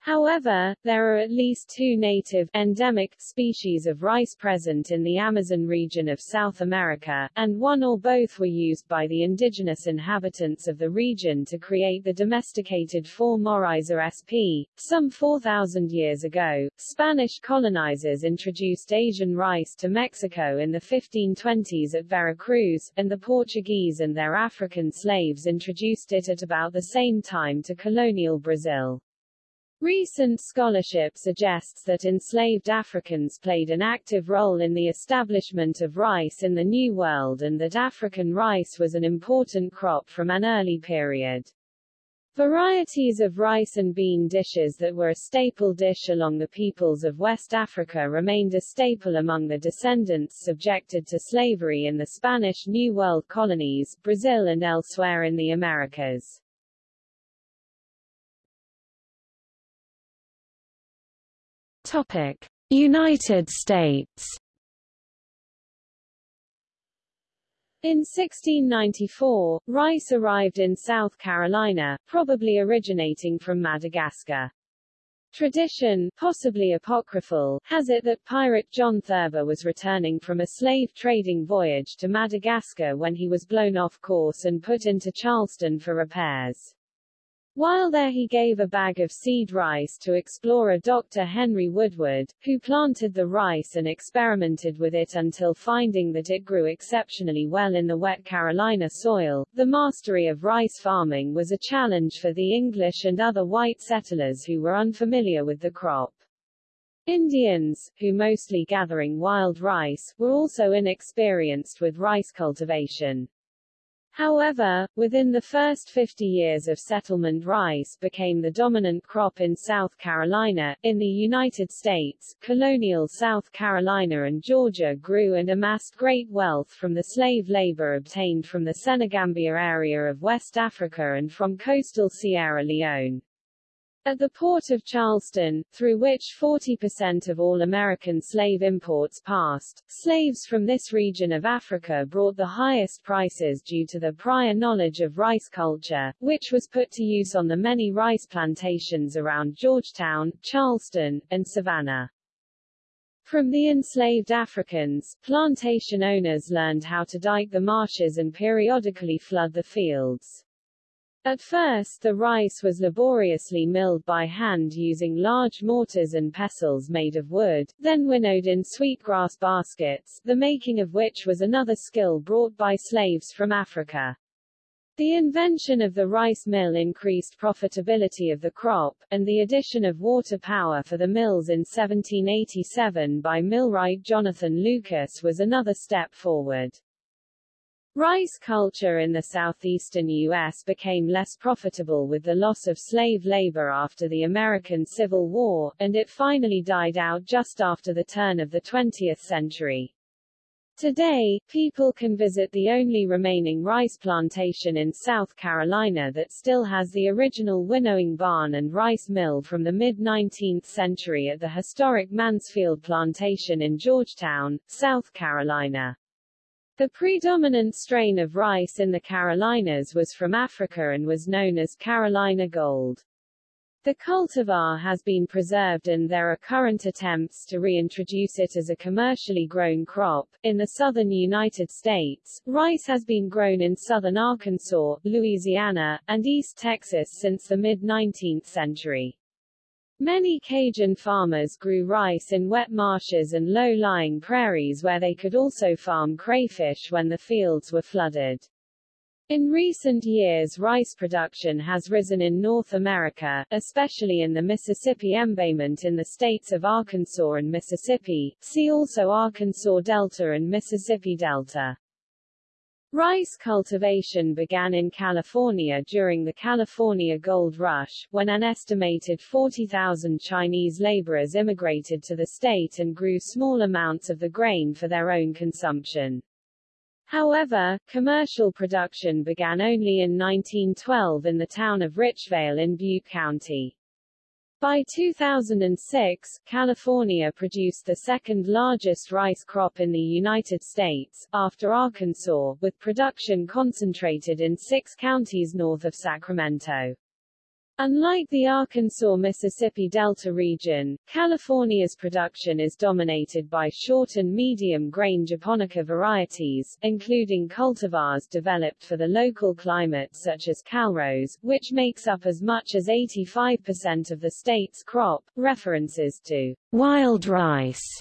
However, there are at least two native, endemic, species of rice present in the Amazon region of South America, and one or both were used by the indigenous inhabitants of the region to create the domesticated form Oryza sp. Some 4,000 years ago, Spanish colonizers introduced Asian rice to Mexico in the 1520s at Veracruz, and the Portuguese and their African slaves introduced it at about the same time to colonial Brazil. Recent scholarship suggests that enslaved Africans played an active role in the establishment of rice in the New World and that African rice was an important crop from an early period. Varieties of rice and bean dishes that were a staple dish along the peoples of West Africa remained a staple among the descendants subjected to slavery in the Spanish New World colonies, Brazil and elsewhere in the Americas. Topic: United States. In 1694, rice arrived in South Carolina, probably originating from Madagascar. Tradition, possibly apocryphal, has it that pirate John Thurber was returning from a slave trading voyage to Madagascar when he was blown off course and put into Charleston for repairs. While there he gave a bag of seed rice to explorer Dr. Henry Woodward, who planted the rice and experimented with it until finding that it grew exceptionally well in the wet Carolina soil. The mastery of rice farming was a challenge for the English and other white settlers who were unfamiliar with the crop. Indians, who mostly gathering wild rice, were also inexperienced with rice cultivation. However, within the first 50 years of settlement rice became the dominant crop in South Carolina. In the United States, colonial South Carolina and Georgia grew and amassed great wealth from the slave labor obtained from the Senegambia area of West Africa and from coastal Sierra Leone. At the port of Charleston, through which 40% of all American slave imports passed, slaves from this region of Africa brought the highest prices due to the prior knowledge of rice culture, which was put to use on the many rice plantations around Georgetown, Charleston, and Savannah. From the enslaved Africans, plantation owners learned how to dike the marshes and periodically flood the fields. At first the rice was laboriously milled by hand using large mortars and pestles made of wood, then winnowed in sweetgrass baskets, the making of which was another skill brought by slaves from Africa. The invention of the rice mill increased profitability of the crop, and the addition of water power for the mills in 1787 by millwright Jonathan Lucas was another step forward. Rice culture in the southeastern U.S. became less profitable with the loss of slave labor after the American Civil War, and it finally died out just after the turn of the 20th century. Today, people can visit the only remaining rice plantation in South Carolina that still has the original winnowing barn and rice mill from the mid-19th century at the historic Mansfield Plantation in Georgetown, South Carolina. The predominant strain of rice in the Carolinas was from Africa and was known as Carolina Gold. The cultivar has been preserved and there are current attempts to reintroduce it as a commercially grown crop. In the southern United States, rice has been grown in southern Arkansas, Louisiana, and East Texas since the mid-19th century. Many Cajun farmers grew rice in wet marshes and low-lying prairies where they could also farm crayfish when the fields were flooded. In recent years rice production has risen in North America, especially in the Mississippi embayment in the states of Arkansas and Mississippi, see also Arkansas Delta and Mississippi Delta. Rice cultivation began in California during the California Gold Rush, when an estimated 40,000 Chinese laborers immigrated to the state and grew small amounts of the grain for their own consumption. However, commercial production began only in 1912 in the town of Richvale in Butte County. By 2006, California produced the second largest rice crop in the United States, after Arkansas, with production concentrated in six counties north of Sacramento. Unlike the Arkansas-Mississippi Delta region, California's production is dominated by short and medium-grain japonica varieties, including cultivars developed for the local climate such as Calrose, which makes up as much as 85% of the state's crop. References to wild rice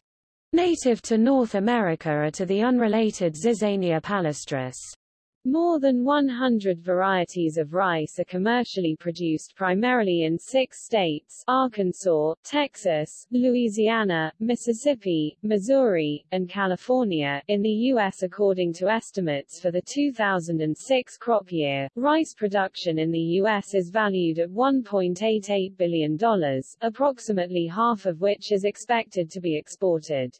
native to North America are to the unrelated Zizania palustris. More than 100 varieties of rice are commercially produced primarily in six states Arkansas, Texas, Louisiana, Mississippi, Missouri, and California. In the U.S. according to estimates for the 2006 crop year, rice production in the U.S. is valued at $1.88 billion, approximately half of which is expected to be exported.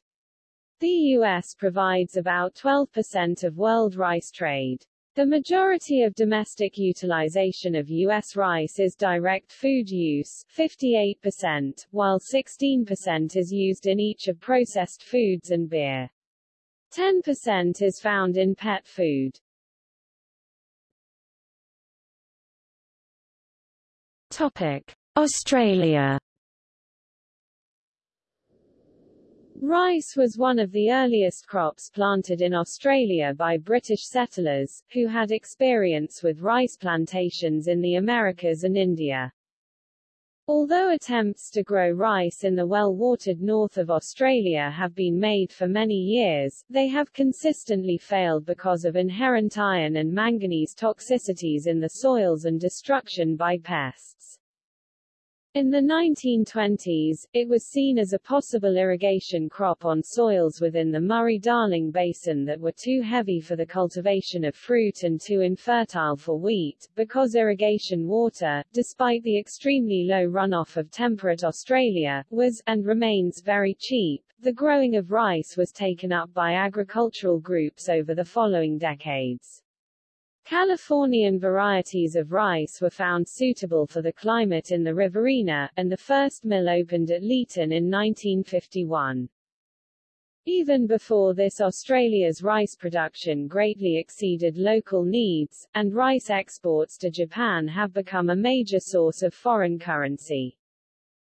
The U.S. provides about 12% of world rice trade. The majority of domestic utilization of U.S. rice is direct food use 58%, while 16% is used in each of processed foods and beer. 10% is found in pet food. Topic. Australia Rice was one of the earliest crops planted in Australia by British settlers, who had experience with rice plantations in the Americas and India. Although attempts to grow rice in the well-watered north of Australia have been made for many years, they have consistently failed because of inherent iron and manganese toxicities in the soils and destruction by pests. In the 1920s, it was seen as a possible irrigation crop on soils within the Murray-Darling Basin that were too heavy for the cultivation of fruit and too infertile for wheat, because irrigation water, despite the extremely low runoff of temperate Australia, was, and remains, very cheap. The growing of rice was taken up by agricultural groups over the following decades. Californian varieties of rice were found suitable for the climate in the Riverina, and the first mill opened at Leeton in 1951. Even before this Australia's rice production greatly exceeded local needs, and rice exports to Japan have become a major source of foreign currency.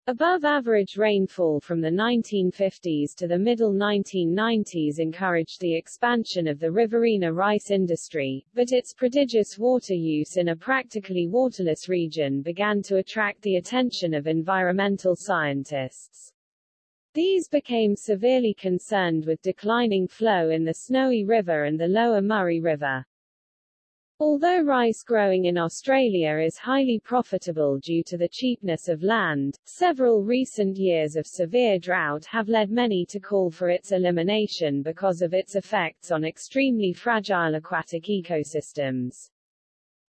Above average rainfall from the 1950s to the middle 1990s encouraged the expansion of the Riverina rice industry, but its prodigious water use in a practically waterless region began to attract the attention of environmental scientists. These became severely concerned with declining flow in the Snowy River and the lower Murray River. Although rice growing in Australia is highly profitable due to the cheapness of land, several recent years of severe drought have led many to call for its elimination because of its effects on extremely fragile aquatic ecosystems.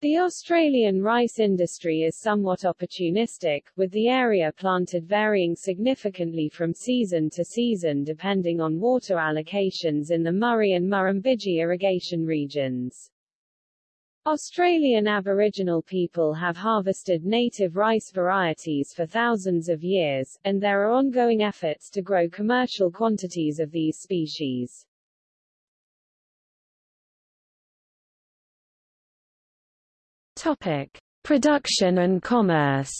The Australian rice industry is somewhat opportunistic, with the area planted varying significantly from season to season depending on water allocations in the Murray and Murrumbidgee irrigation regions. Australian Aboriginal people have harvested native rice varieties for thousands of years, and there are ongoing efforts to grow commercial quantities of these species. Topic: Production and commerce.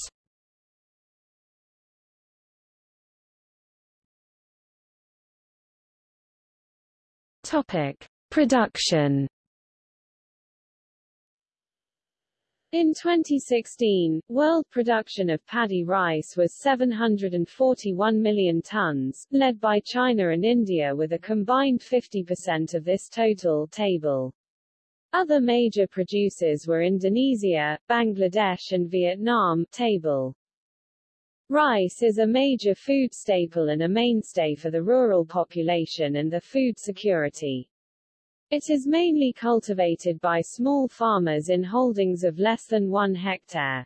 Topic: Production. In 2016, world production of paddy rice was 741 million tons, led by China and India with a combined 50% of this total table. Other major producers were Indonesia, Bangladesh and Vietnam table. Rice is a major food staple and a mainstay for the rural population and the food security. It is mainly cultivated by small farmers in holdings of less than one hectare.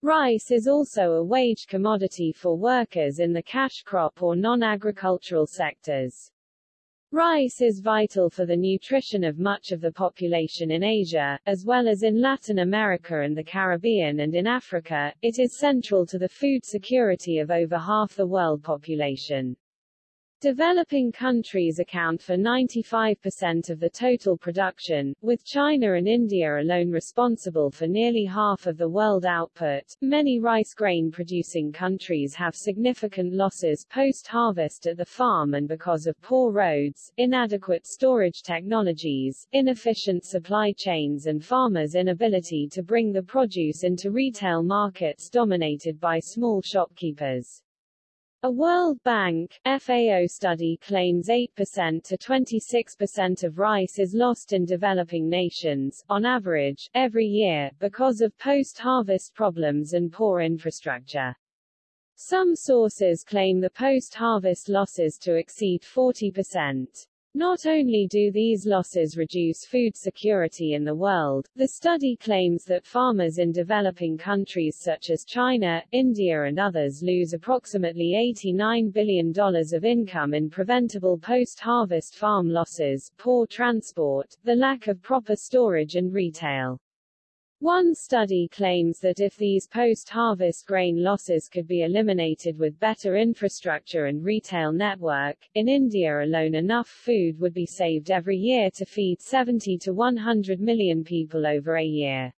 Rice is also a wage commodity for workers in the cash crop or non-agricultural sectors. Rice is vital for the nutrition of much of the population in Asia, as well as in Latin America and the Caribbean and in Africa. It is central to the food security of over half the world population. Developing countries account for 95% of the total production, with China and India alone responsible for nearly half of the world output. Many rice grain producing countries have significant losses post-harvest at the farm and because of poor roads, inadequate storage technologies, inefficient supply chains and farmers' inability to bring the produce into retail markets dominated by small shopkeepers. A World Bank FAO study claims 8% to 26% of rice is lost in developing nations, on average, every year, because of post-harvest problems and poor infrastructure. Some sources claim the post-harvest losses to exceed 40%. Not only do these losses reduce food security in the world, the study claims that farmers in developing countries such as China, India and others lose approximately $89 billion of income in preventable post-harvest farm losses, poor transport, the lack of proper storage and retail. One study claims that if these post-harvest grain losses could be eliminated with better infrastructure and retail network, in India alone enough food would be saved every year to feed 70 to 100 million people over a year.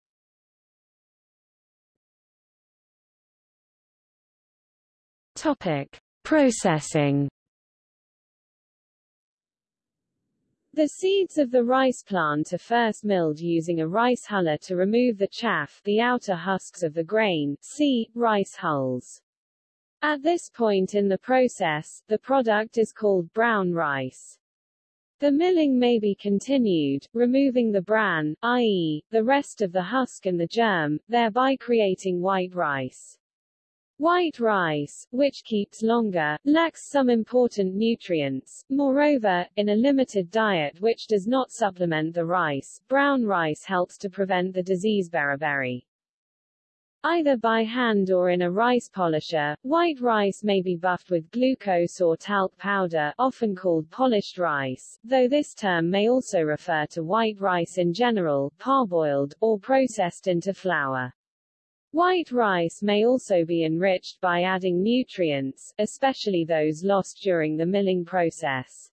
Topic: Processing The seeds of the rice plant are first milled using a rice huller to remove the chaff the outer husks of the grain, see, rice hulls. At this point in the process, the product is called brown rice. The milling may be continued, removing the bran, i.e., the rest of the husk and the germ, thereby creating white rice. White rice, which keeps longer, lacks some important nutrients. Moreover, in a limited diet which does not supplement the rice, brown rice helps to prevent the disease beriberi. Either by hand or in a rice polisher, white rice may be buffed with glucose or talc powder, often called polished rice, though this term may also refer to white rice in general, parboiled, or processed into flour. White rice may also be enriched by adding nutrients, especially those lost during the milling process.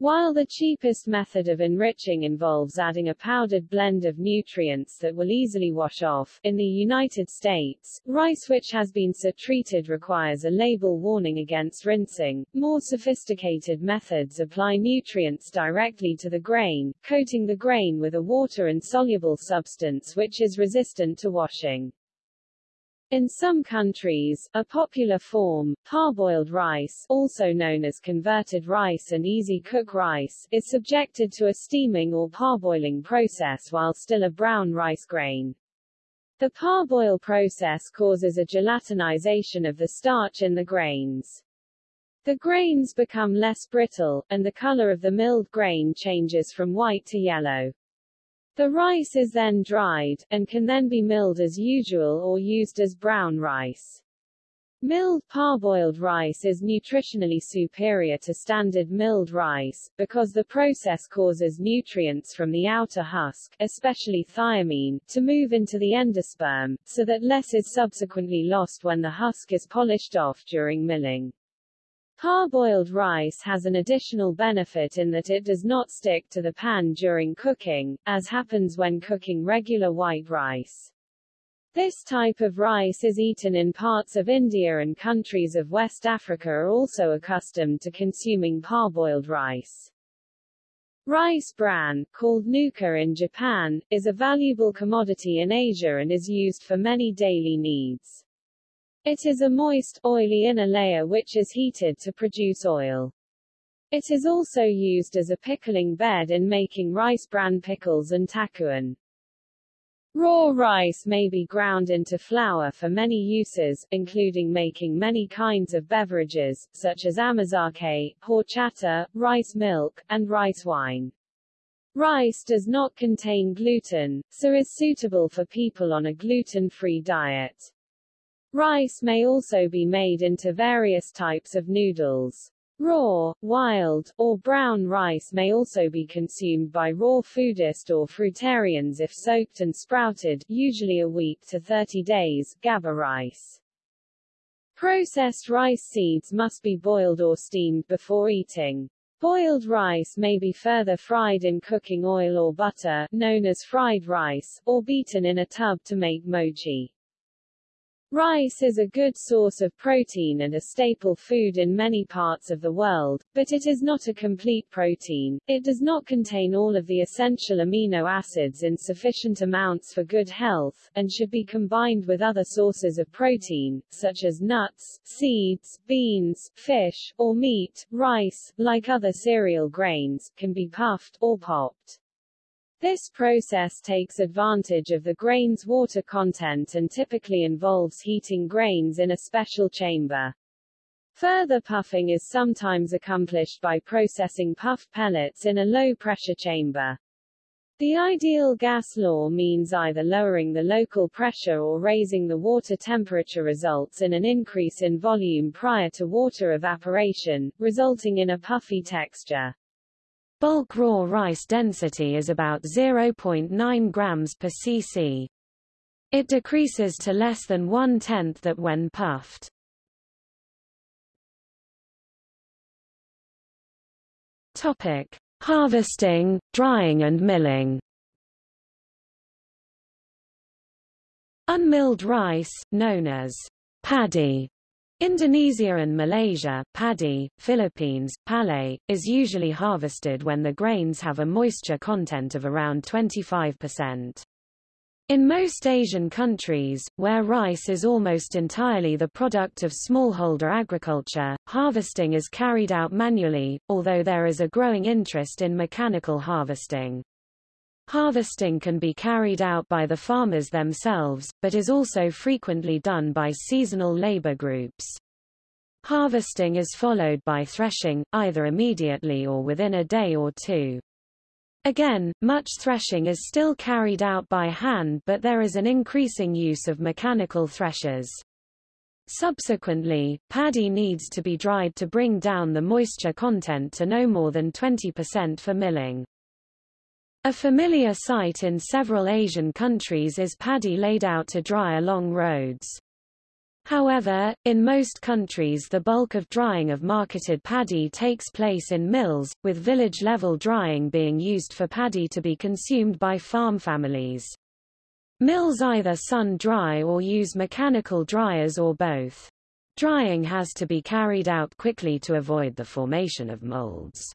While the cheapest method of enriching involves adding a powdered blend of nutrients that will easily wash off, in the United States, rice which has been so-treated requires a label warning against rinsing. More sophisticated methods apply nutrients directly to the grain, coating the grain with a water-insoluble substance which is resistant to washing. In some countries, a popular form, parboiled rice, also known as converted rice and easy-cook rice, is subjected to a steaming or parboiling process while still a brown rice grain. The parboil process causes a gelatinization of the starch in the grains. The grains become less brittle, and the color of the milled grain changes from white to yellow. The rice is then dried, and can then be milled as usual or used as brown rice. Milled parboiled rice is nutritionally superior to standard milled rice, because the process causes nutrients from the outer husk, especially thiamine, to move into the endosperm, so that less is subsequently lost when the husk is polished off during milling. Parboiled rice has an additional benefit in that it does not stick to the pan during cooking, as happens when cooking regular white rice. This type of rice is eaten in parts of India and countries of West Africa are also accustomed to consuming parboiled rice. Rice bran, called nuka in Japan, is a valuable commodity in Asia and is used for many daily needs. It is a moist, oily inner layer which is heated to produce oil. It is also used as a pickling bed in making rice bran pickles and takuan. Raw rice may be ground into flour for many uses, including making many kinds of beverages, such as amazake, horchata, rice milk, and rice wine. Rice does not contain gluten, so is suitable for people on a gluten-free diet. Rice may also be made into various types of noodles. Raw, wild, or brown rice may also be consumed by raw foodist or fruitarians if soaked and sprouted, usually a week to 30 days, gaba rice. Processed rice seeds must be boiled or steamed before eating. Boiled rice may be further fried in cooking oil or butter, known as fried rice, or beaten in a tub to make mochi. Rice is a good source of protein and a staple food in many parts of the world, but it is not a complete protein. It does not contain all of the essential amino acids in sufficient amounts for good health, and should be combined with other sources of protein, such as nuts, seeds, beans, fish, or meat. Rice, like other cereal grains, can be puffed, or popped. This process takes advantage of the grain's water content and typically involves heating grains in a special chamber. Further puffing is sometimes accomplished by processing puffed pellets in a low-pressure chamber. The ideal gas law means either lowering the local pressure or raising the water temperature results in an increase in volume prior to water evaporation, resulting in a puffy texture. Bulk raw rice density is about 0.9 grams per cc. It decreases to less than one-tenth that when puffed. Topic: Harvesting, drying and milling. Unmilled rice, known as paddy, Indonesia and Malaysia, paddy, Philippines, palay, is usually harvested when the grains have a moisture content of around 25%. In most Asian countries, where rice is almost entirely the product of smallholder agriculture, harvesting is carried out manually, although there is a growing interest in mechanical harvesting. Harvesting can be carried out by the farmers themselves, but is also frequently done by seasonal labor groups. Harvesting is followed by threshing, either immediately or within a day or two. Again, much threshing is still carried out by hand but there is an increasing use of mechanical threshers. Subsequently, paddy needs to be dried to bring down the moisture content to no more than 20% for milling. A familiar sight in several Asian countries is paddy laid out to dry along roads. However, in most countries the bulk of drying of marketed paddy takes place in mills, with village-level drying being used for paddy to be consumed by farm families. Mills either sun-dry or use mechanical dryers or both. Drying has to be carried out quickly to avoid the formation of molds.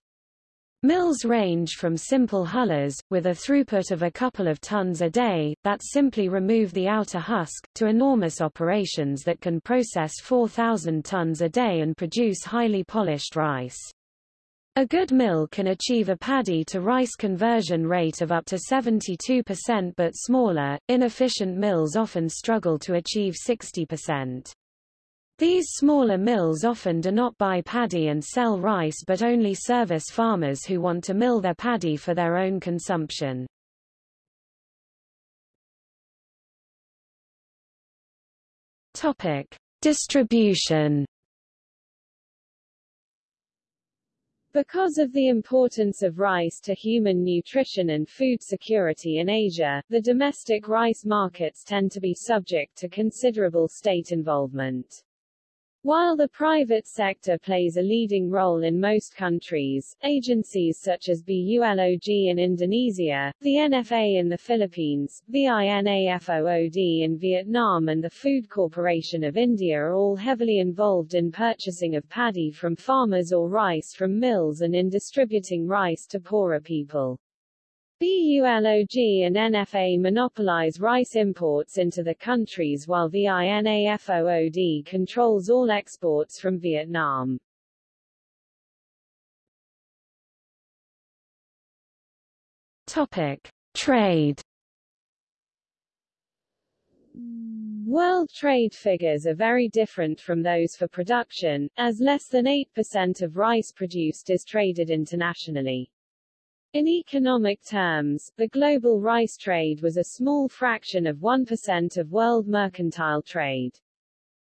Mills range from simple hullers, with a throughput of a couple of tons a day, that simply remove the outer husk, to enormous operations that can process 4,000 tons a day and produce highly polished rice. A good mill can achieve a paddy to rice conversion rate of up to 72% but smaller, inefficient mills often struggle to achieve 60%. These smaller mills often do not buy paddy and sell rice but only service farmers who want to mill their paddy for their own consumption. Topic: Distribution Because of the importance of rice to human nutrition and food security in Asia, the domestic rice markets tend to be subject to considerable state involvement. While the private sector plays a leading role in most countries, agencies such as BULOG in Indonesia, the NFA in the Philippines, VINAFOOD in Vietnam and the Food Corporation of India are all heavily involved in purchasing of paddy from farmers or rice from mills and in distributing rice to poorer people. BULOG and NFA monopolize rice imports into the countries while VINAFOOD controls all exports from Vietnam. Topic: Trade World trade figures are very different from those for production, as less than 8% of rice produced is traded internationally. In economic terms, the global rice trade was a small fraction of 1% of world mercantile trade.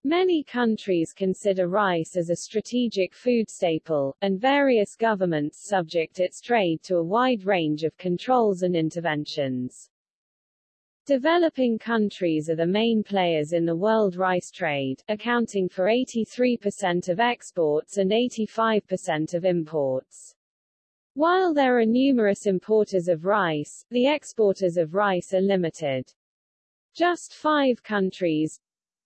Many countries consider rice as a strategic food staple, and various governments subject its trade to a wide range of controls and interventions. Developing countries are the main players in the world rice trade, accounting for 83% of exports and 85% of imports. While there are numerous importers of rice, the exporters of rice are limited. Just five countries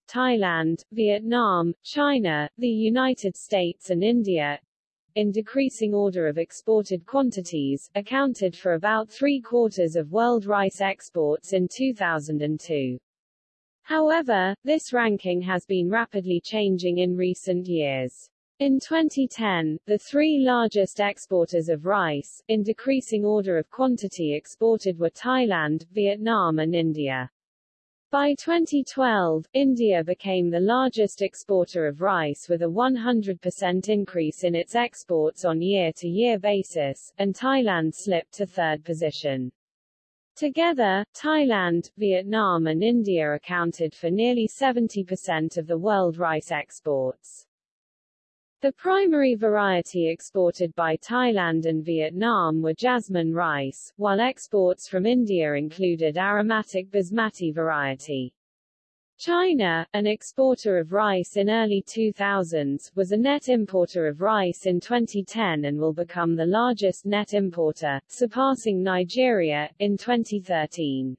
Thailand, Vietnam, China, the United States and India in decreasing order of exported quantities, accounted for about three-quarters of world rice exports in 2002. However, this ranking has been rapidly changing in recent years. In 2010, the three largest exporters of rice, in decreasing order of quantity exported were Thailand, Vietnam and India. By 2012, India became the largest exporter of rice with a 100% increase in its exports on year-to-year -year basis, and Thailand slipped to third position. Together, Thailand, Vietnam and India accounted for nearly 70% of the world rice exports. The primary variety exported by Thailand and Vietnam were jasmine rice, while exports from India included aromatic basmati variety. China, an exporter of rice in early 2000s, was a net importer of rice in 2010 and will become the largest net importer, surpassing Nigeria, in 2013.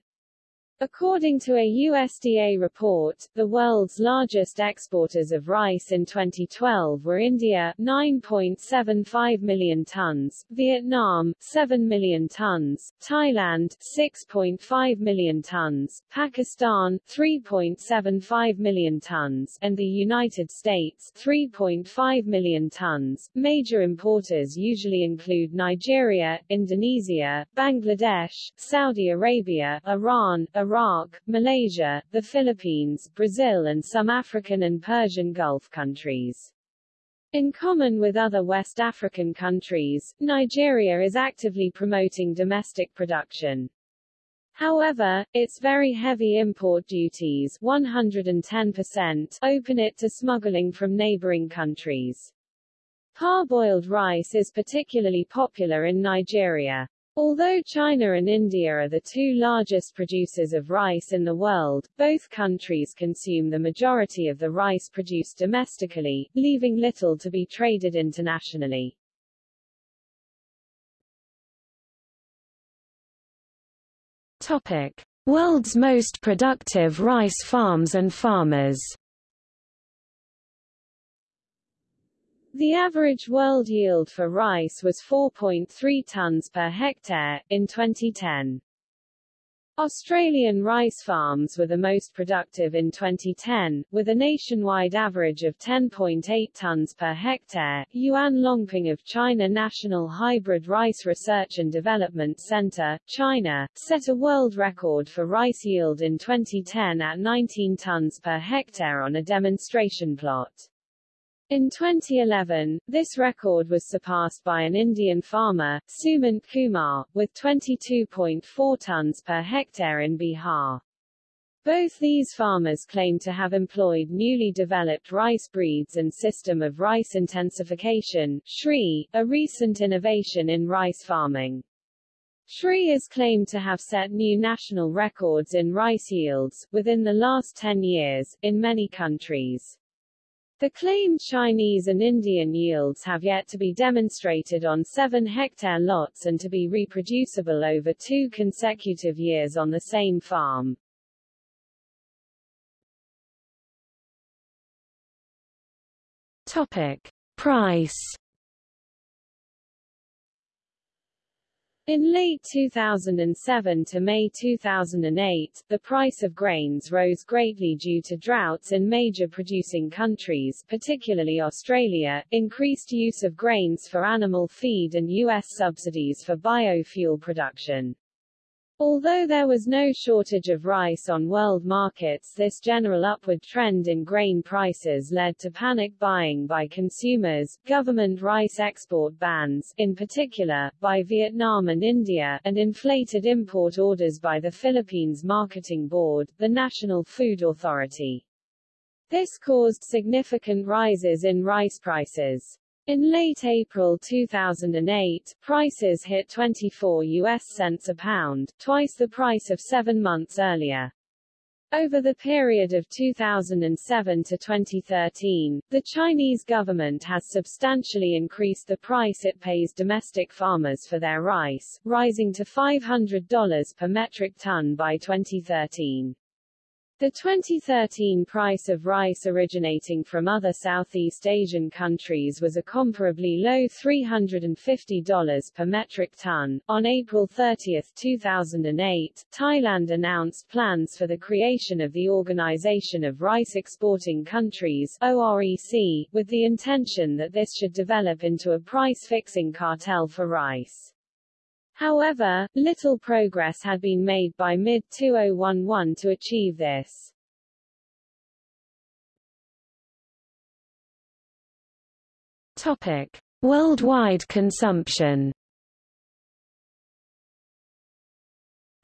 According to a USDA report, the world's largest exporters of rice in 2012 were India 9.75 million tons, Vietnam 7 million tons, Thailand 6.5 million tons, Pakistan 3.75 million tons, and the United States 3.5 million tons. Major importers usually include Nigeria, Indonesia, Bangladesh, Saudi Arabia, Iran, Iran Iraq, Malaysia, the Philippines, Brazil and some African and Persian Gulf countries. In common with other West African countries, Nigeria is actively promoting domestic production. However, its very heavy import duties 110% open it to smuggling from neighboring countries. Parboiled rice is particularly popular in Nigeria. Although China and India are the two largest producers of rice in the world, both countries consume the majority of the rice produced domestically, leaving little to be traded internationally. Topic: World's most productive rice farms and farmers. The average world yield for rice was 4.3 tons per hectare, in 2010. Australian rice farms were the most productive in 2010, with a nationwide average of 10.8 tons per hectare. Yuan Longping of China National Hybrid Rice Research and Development Center, China, set a world record for rice yield in 2010 at 19 tons per hectare on a demonstration plot. In 2011, this record was surpassed by an Indian farmer, Sumant Kumar, with 22.4 tons per hectare in Bihar. Both these farmers claim to have employed newly developed rice breeds and system of rice intensification, SRI, a recent innovation in rice farming. SRI is claimed to have set new national records in rice yields, within the last 10 years, in many countries. The claimed Chinese and Indian yields have yet to be demonstrated on 7-hectare lots and to be reproducible over two consecutive years on the same farm. Topic. Price In late 2007 to May 2008, the price of grains rose greatly due to droughts in major producing countries particularly Australia, increased use of grains for animal feed and U.S. subsidies for biofuel production. Although there was no shortage of rice on world markets this general upward trend in grain prices led to panic buying by consumers, government rice export bans, in particular, by Vietnam and India, and inflated import orders by the Philippines Marketing Board, the National Food Authority. This caused significant rises in rice prices. In late April 2008, prices hit 24 US cents a pound, twice the price of seven months earlier. Over the period of 2007 to 2013, the Chinese government has substantially increased the price it pays domestic farmers for their rice, rising to $500 per metric ton by 2013. The 2013 price of rice originating from other Southeast Asian countries was a comparably low $350 per metric ton. On April 30, 2008, Thailand announced plans for the creation of the Organization of Rice Exporting Countries OREC, with the intention that this should develop into a price-fixing cartel for rice. However, little progress had been made by mid-2011 to achieve this. Topic: Worldwide consumption.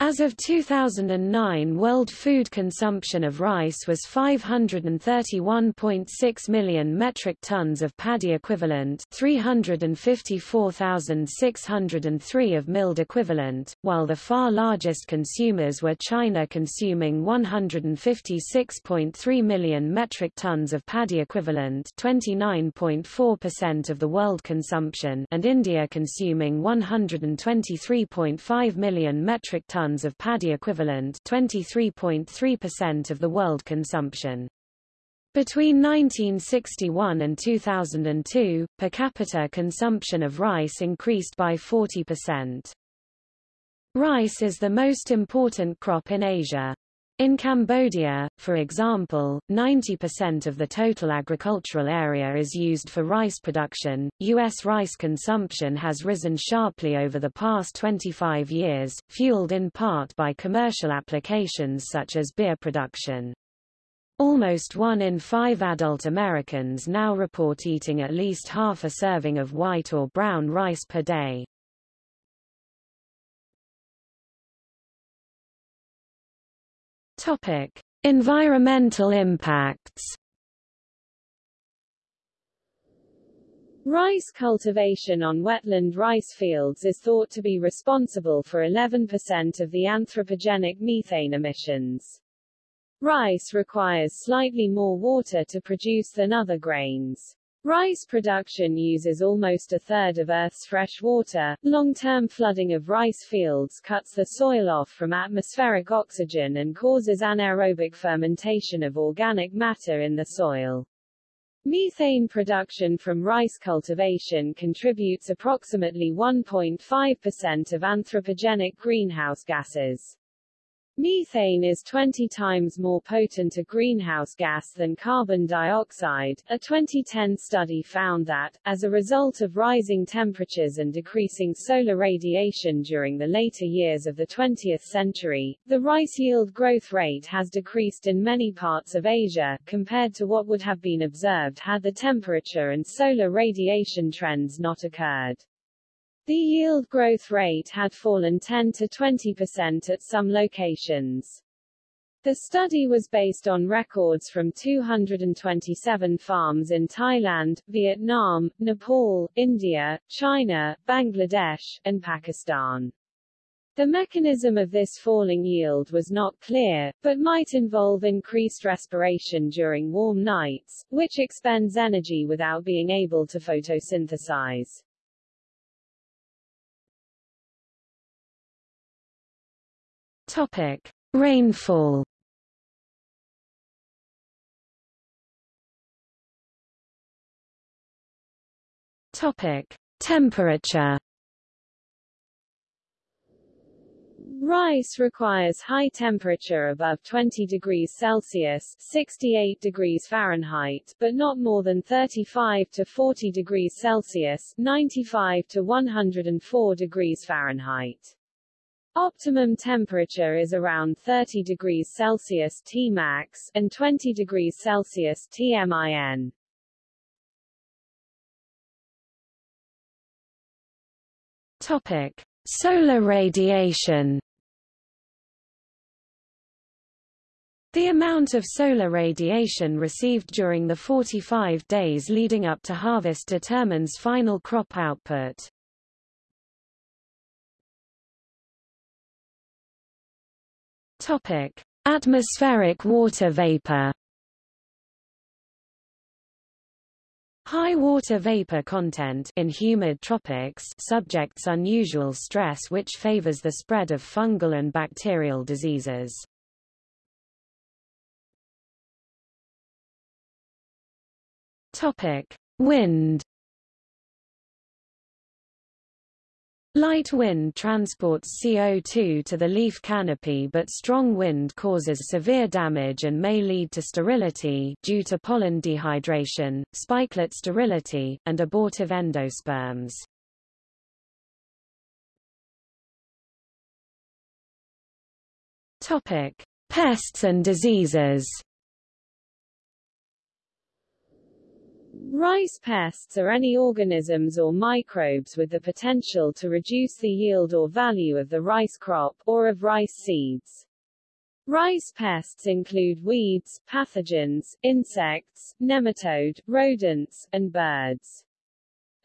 As of 2009 world food consumption of rice was 531.6 million metric tons of paddy equivalent 354,603 of milled equivalent, while the far largest consumers were China consuming 156.3 million metric tons of paddy equivalent 29.4% of the world consumption and India consuming 123.5 million metric tons tons of paddy equivalent 23.3% of the world consumption. Between 1961 and 2002, per capita consumption of rice increased by 40%. Rice is the most important crop in Asia. In Cambodia, for example, 90% of the total agricultural area is used for rice production. U.S. rice consumption has risen sharply over the past 25 years, fueled in part by commercial applications such as beer production. Almost one in five adult Americans now report eating at least half a serving of white or brown rice per day. Topic: Environmental impacts. Rice cultivation on wetland rice fields is thought to be responsible for 11% of the anthropogenic methane emissions. Rice requires slightly more water to produce than other grains. Rice production uses almost a third of Earth's fresh water. Long-term flooding of rice fields cuts the soil off from atmospheric oxygen and causes anaerobic fermentation of organic matter in the soil. Methane production from rice cultivation contributes approximately 1.5% of anthropogenic greenhouse gases. Methane is 20 times more potent a greenhouse gas than carbon dioxide. A 2010 study found that, as a result of rising temperatures and decreasing solar radiation during the later years of the 20th century, the rice yield growth rate has decreased in many parts of Asia, compared to what would have been observed had the temperature and solar radiation trends not occurred. The yield growth rate had fallen 10 to 20% at some locations. The study was based on records from 227 farms in Thailand, Vietnam, Nepal, India, China, Bangladesh, and Pakistan. The mechanism of this falling yield was not clear, but might involve increased respiration during warm nights, which expends energy without being able to photosynthesize. Topic: Rainfall. Topic: Temperature. Rice requires high temperature above 20 degrees Celsius 68 degrees Fahrenheit, but not more than 35 to 40 degrees Celsius 95 to 104 degrees Fahrenheit. Optimum temperature is around 30 degrees Celsius Tmax and 20 degrees Celsius Tmin. Topic: Solar radiation. The amount of solar radiation received during the 45 days leading up to harvest determines final crop output. Topic: Atmospheric water vapor. High water vapor content in humid tropics subjects unusual stress which favors the spread of fungal and bacterial diseases. Topic: Wind Light wind transports CO2 to the leaf canopy but strong wind causes severe damage and may lead to sterility due to pollen dehydration, spikelet sterility, and abortive endosperms. Topic: Pests and diseases. Rice pests are any organisms or microbes with the potential to reduce the yield or value of the rice crop, or of rice seeds. Rice pests include weeds, pathogens, insects, nematode, rodents, and birds.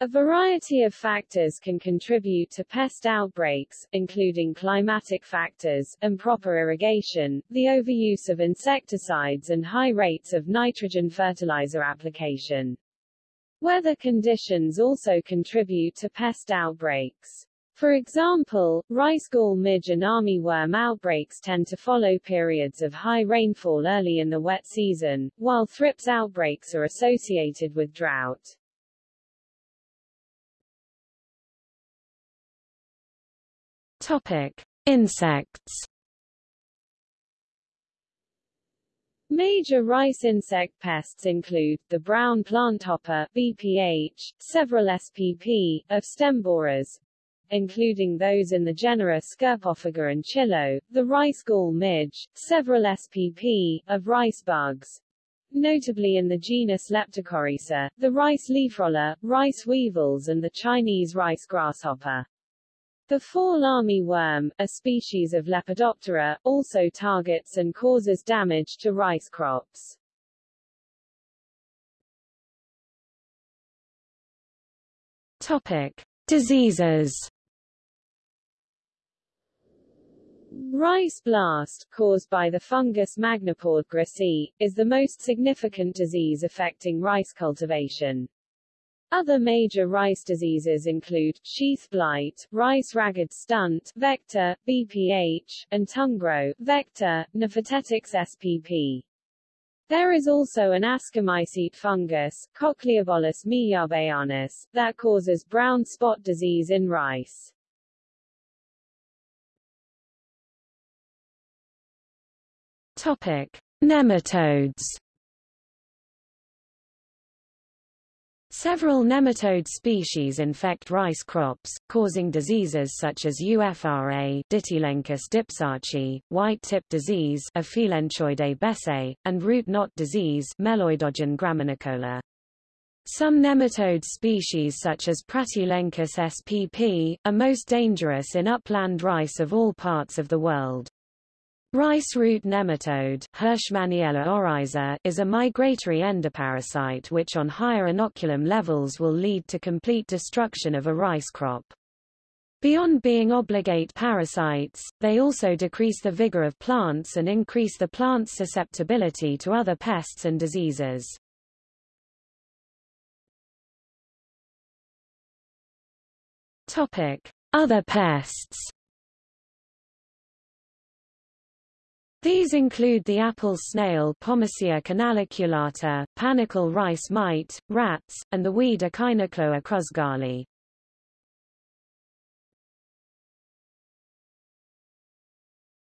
A variety of factors can contribute to pest outbreaks, including climatic factors, improper irrigation, the overuse of insecticides and high rates of nitrogen fertilizer application. Weather conditions also contribute to pest outbreaks. For example, rice gall midge and armyworm outbreaks tend to follow periods of high rainfall early in the wet season, while thrips outbreaks are associated with drought. Topic: Insects. Major rice insect pests include, the brown planthopper BPH, several SPP, of stem borers, including those in the genera Scirpophaga and Chilo, the rice gall midge, several SPP, of rice bugs, notably in the genus Leptocorisa, the rice leafroller, rice weevils and the Chinese rice grasshopper. The fall armyworm, a species of Lepidoptera, also targets and causes damage to rice crops. Topic: Diseases. Rice blast, caused by the fungus Magnaporthe grisea, is the most significant disease affecting rice cultivation. Other major rice diseases include, sheath blight, rice ragged stunt, vector, BPH, and tungro, vector, Nephotettix spp. There is also an ascomycete fungus, Cochliobolus miyabeanus, that causes brown spot disease in rice. Topic: Nematodes. Several nematode species infect rice crops, causing diseases such as UFRA Ditylenchus dipsaci, white-tip disease Aphelenchoides besseyi, and root knot disease Meloidogyne graminicola. Some nematode species such as Pratylenchus spp, are most dangerous in upland rice of all parts of the world. Rice root nematode oryza, is a migratory endoparasite which on higher inoculum levels will lead to complete destruction of a rice crop. Beyond being obligate parasites, they also decrease the vigor of plants and increase the plant's susceptibility to other pests and diseases. Other pests These include the apple snail Pomacea canaliculata, panicle rice mite, rats, and the weed Echinochloa crus-galli.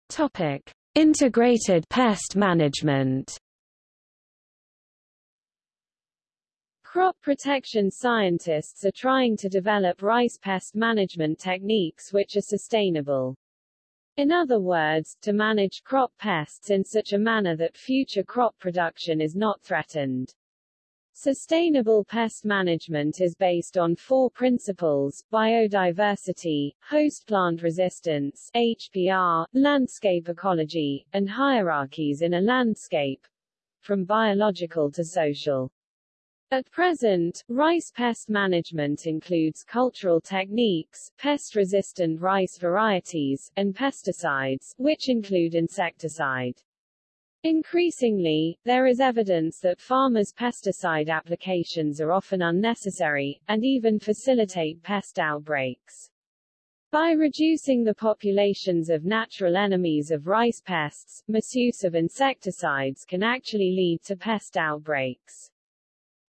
Topic: Integrated pest management. Crop protection scientists are trying to develop rice pest management techniques which are sustainable. In other words, to manage crop pests in such a manner that future crop production is not threatened. Sustainable pest management is based on four principles, biodiversity, host plant resistance HPR, landscape ecology, and hierarchies in a landscape, from biological to social. At present, rice pest management includes cultural techniques, pest-resistant rice varieties, and pesticides, which include insecticide. Increasingly, there is evidence that farmers' pesticide applications are often unnecessary, and even facilitate pest outbreaks. By reducing the populations of natural enemies of rice pests, misuse of insecticides can actually lead to pest outbreaks.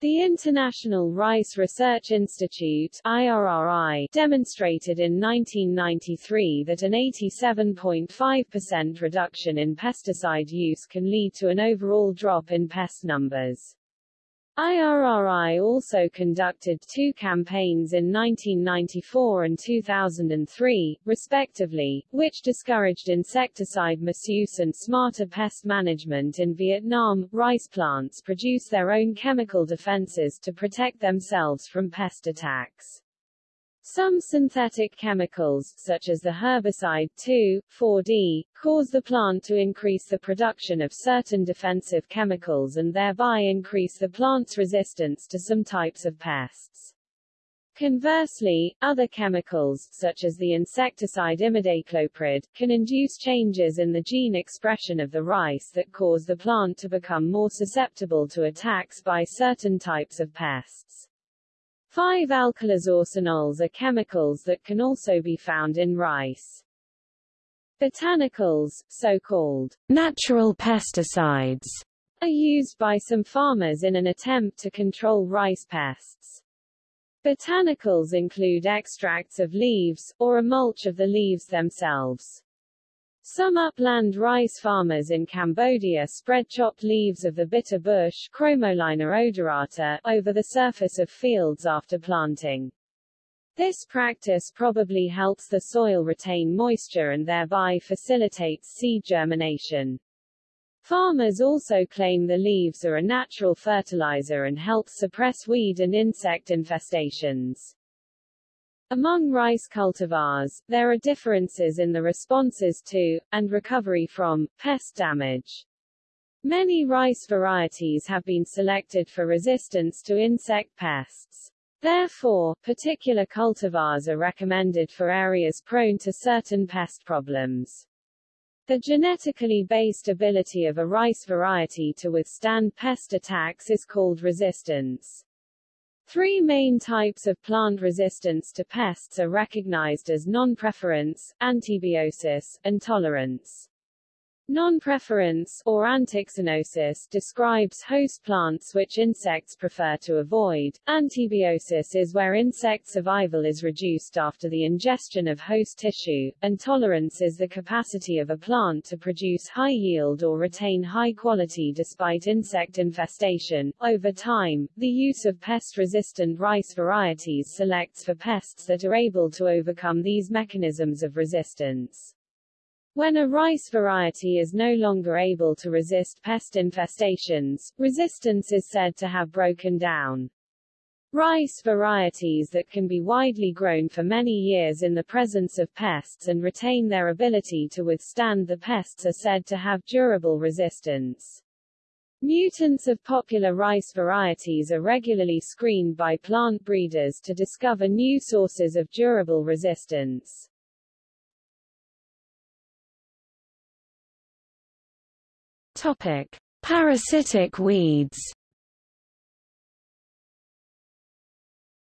The International Rice Research Institute IRRI, demonstrated in 1993 that an 87.5% reduction in pesticide use can lead to an overall drop in pest numbers. IRRI also conducted two campaigns in 1994 and 2003, respectively, which discouraged insecticide misuse and smarter pest management in Vietnam. Rice plants produce their own chemical defenses to protect themselves from pest attacks. Some synthetic chemicals, such as the herbicide 2,4-D, cause the plant to increase the production of certain defensive chemicals and thereby increase the plant's resistance to some types of pests. Conversely, other chemicals, such as the insecticide imidacloprid, can induce changes in the gene expression of the rice that cause the plant to become more susceptible to attacks by certain types of pests. 5-alkylresorcinols are chemicals that can also be found in rice. Botanicals, so-called natural pesticides, are used by some farmers in an attempt to control rice pests. Botanicals include extracts of leaves, or a mulch of the leaves themselves. Some upland rice farmers in Cambodia spread chopped leaves of the bitter bush Chromolaena odorata over the surface of fields after planting. This practice probably helps the soil retain moisture and thereby facilitates seed germination. Farmers also claim the leaves are a natural fertilizer and help suppress weed and insect infestations. Among rice cultivars, there are differences in the responses to, and recovery from, pest damage. Many rice varieties have been selected for resistance to insect pests. Therefore, particular cultivars are recommended for areas prone to certain pest problems. The genetically based ability of a rice variety to withstand pest attacks is called resistance. Three main types of plant resistance to pests are recognized as non-preference, antibiosis, and tolerance. Non-preference, or antixenosis, describes host plants which insects prefer to avoid. Antibiosis is where insect survival is reduced after the ingestion of host tissue, and tolerance is the capacity of a plant to produce high yield or retain high quality despite insect infestation. Over time, the use of pest-resistant rice varieties selects for pests that are able to overcome these mechanisms of resistance. When a rice variety is no longer able to resist pest infestations, resistance is said to have broken down. Rice varieties that can be widely grown for many years in the presence of pests and retain their ability to withstand the pests are said to have durable resistance. Mutants of popular rice varieties are regularly screened by plant breeders to discover new sources of durable resistance. Topic: Parasitic weeds.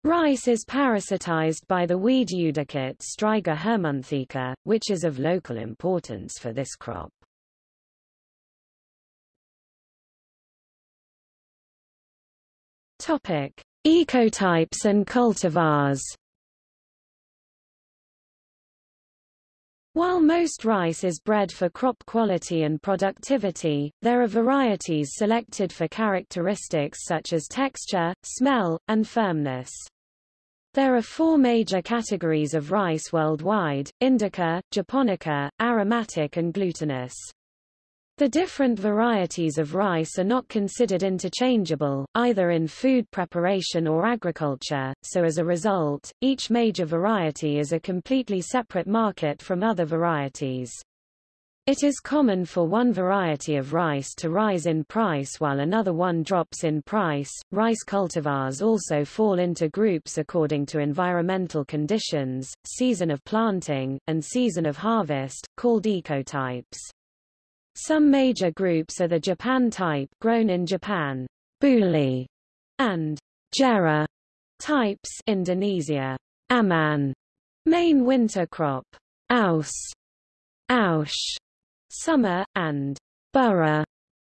Rice is parasitized by the weed eudicot Striga hermonthica, which is of local importance for this crop. Topic: Ecotypes and cultivars. While most rice is bred for crop quality and productivity, there are varieties selected for characteristics such as texture, smell, and firmness. There are four major categories of rice worldwide, indica, japonica, aromatic and glutinous. The different varieties of rice are not considered interchangeable, either in food preparation or agriculture, so as a result, each major variety is a completely separate market from other varieties. It is common for one variety of rice to rise in price while another one drops in price. Rice cultivars also fall into groups according to environmental conditions, season of planting, and season of harvest, called ecotypes. Some major groups are the Japan type grown in Japan, Buli, and Jera types Indonesia, Aman, main winter crop, Aus, Aush, summer, and Boro,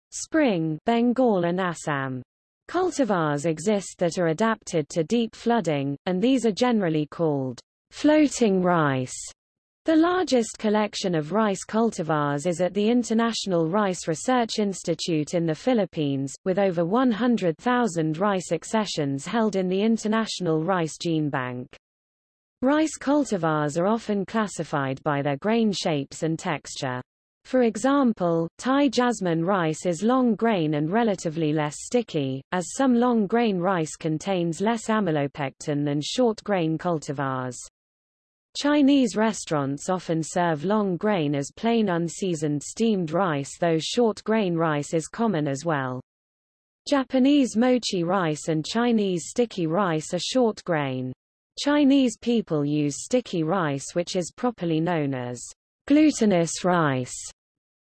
spring Bengal and Assam. Cultivars exist that are adapted to deep flooding, and these are generally called floating rice. The largest collection of rice cultivars is at the International Rice Research Institute in the Philippines, with over 100,000 rice accessions held in the International Rice Gene Bank. Rice cultivars are often classified by their grain shapes and texture. For example, Thai jasmine rice is long grain and relatively less sticky, as some long grain rice contains less amylopectin than short grain cultivars. Chinese restaurants often serve long grain as plain unseasoned steamed rice though short grain rice is common as well. Japanese mochi rice and Chinese sticky rice are short grain. Chinese people use sticky rice which is properly known as glutinous rice.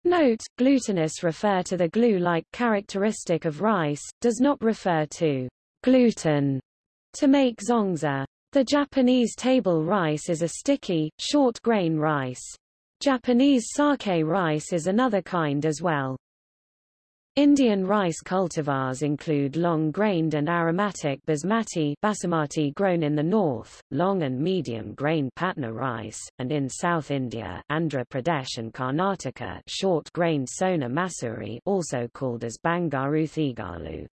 Note, glutinous refer to the glue-like characteristic of rice, does not refer to gluten. to make zongzi. The Japanese table rice is a sticky, short-grain rice. Japanese sake rice is another kind as well. Indian rice cultivars include long-grained and aromatic basmati, basmati grown in the north, long and medium-grained patna rice, and in South India, Andhra Pradesh and Karnataka, short-grained sona masuri, also called as Bangaru Thigalu.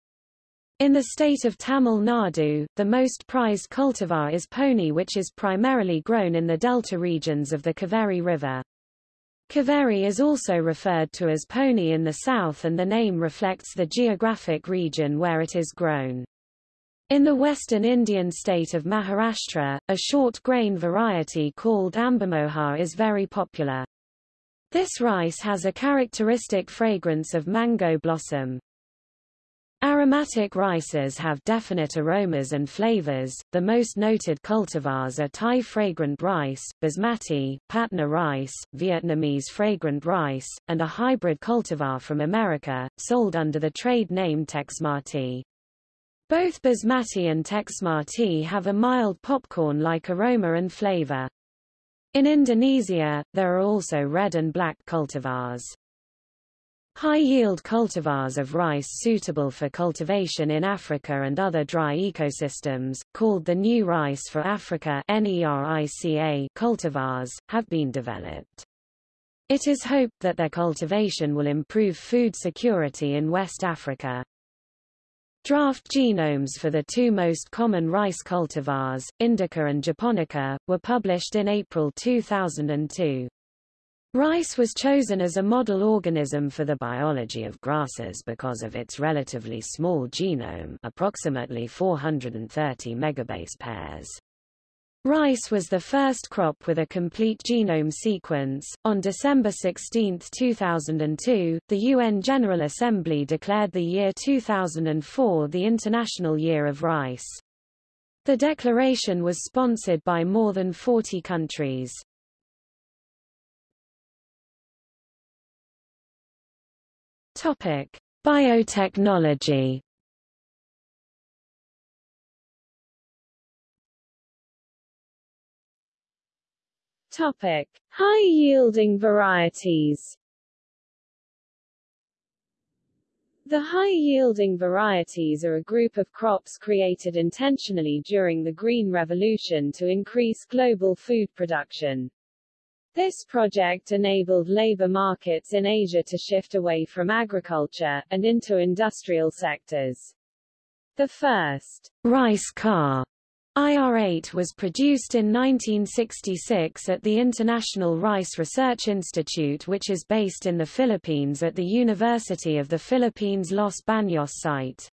In the state of Tamil Nadu, the most prized cultivar is ponni which is primarily grown in the delta regions of the Kaveri River. Kaveri is also referred to as ponni in the south and the name reflects the geographic region where it is grown. In the western Indian state of Maharashtra, a short grain variety called Ambamohar is very popular. This rice has a characteristic fragrance of mango blossom. Aromatic rices have definite aromas and flavors. The most noted cultivars are Thai fragrant rice, basmati, Patna rice, Vietnamese fragrant rice, and a hybrid cultivar from America, sold under the trade name Texmati. Both basmati and Texmati have a mild popcorn-like aroma and flavor. In Indonesia, there are also red and black cultivars. High-yield cultivars of rice suitable for cultivation in Africa and other dry ecosystems, called the New Rice for Africa cultivars, have been developed. It is hoped that their cultivation will improve food security in West Africa. Draft genomes for the two most common rice cultivars, Indica and Japonica, were published in April 2002. Rice was chosen as a model organism for the biology of grasses because of its relatively small genome approximately 430 megabase pairs. Rice was the first crop with a complete genome sequence. On December 16, 2002, the UN General Assembly declared the year 2004 the International Year of Rice. The declaration was sponsored by more than 40 countries. Topic: Biotechnology. Topic: High-yielding varieties. The high-yielding varieties are a group of crops created intentionally during the Green Revolution to increase global food production. This project enabled labor markets in Asia to shift away from agriculture, and into industrial sectors. The first rice car IR-8 was produced in 1966 at the International Rice Research Institute which is based in the Philippines at the University of the Philippines Los Baños site.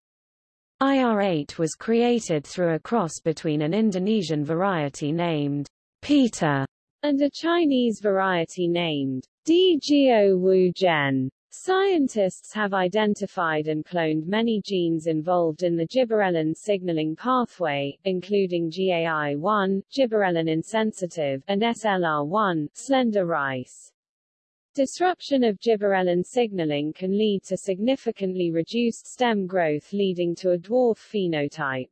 IR-8 was created through a cross between an Indonesian variety named Peta and a Chinese variety named Dee-geo-woo-gen. Scientists have identified and cloned many genes involved in the gibberellin signaling pathway, including GAI1, gibberellin insensitive, and SLR1, slender rice. Disruption of gibberellin signaling can lead to significantly reduced stem growth leading to a dwarf phenotype.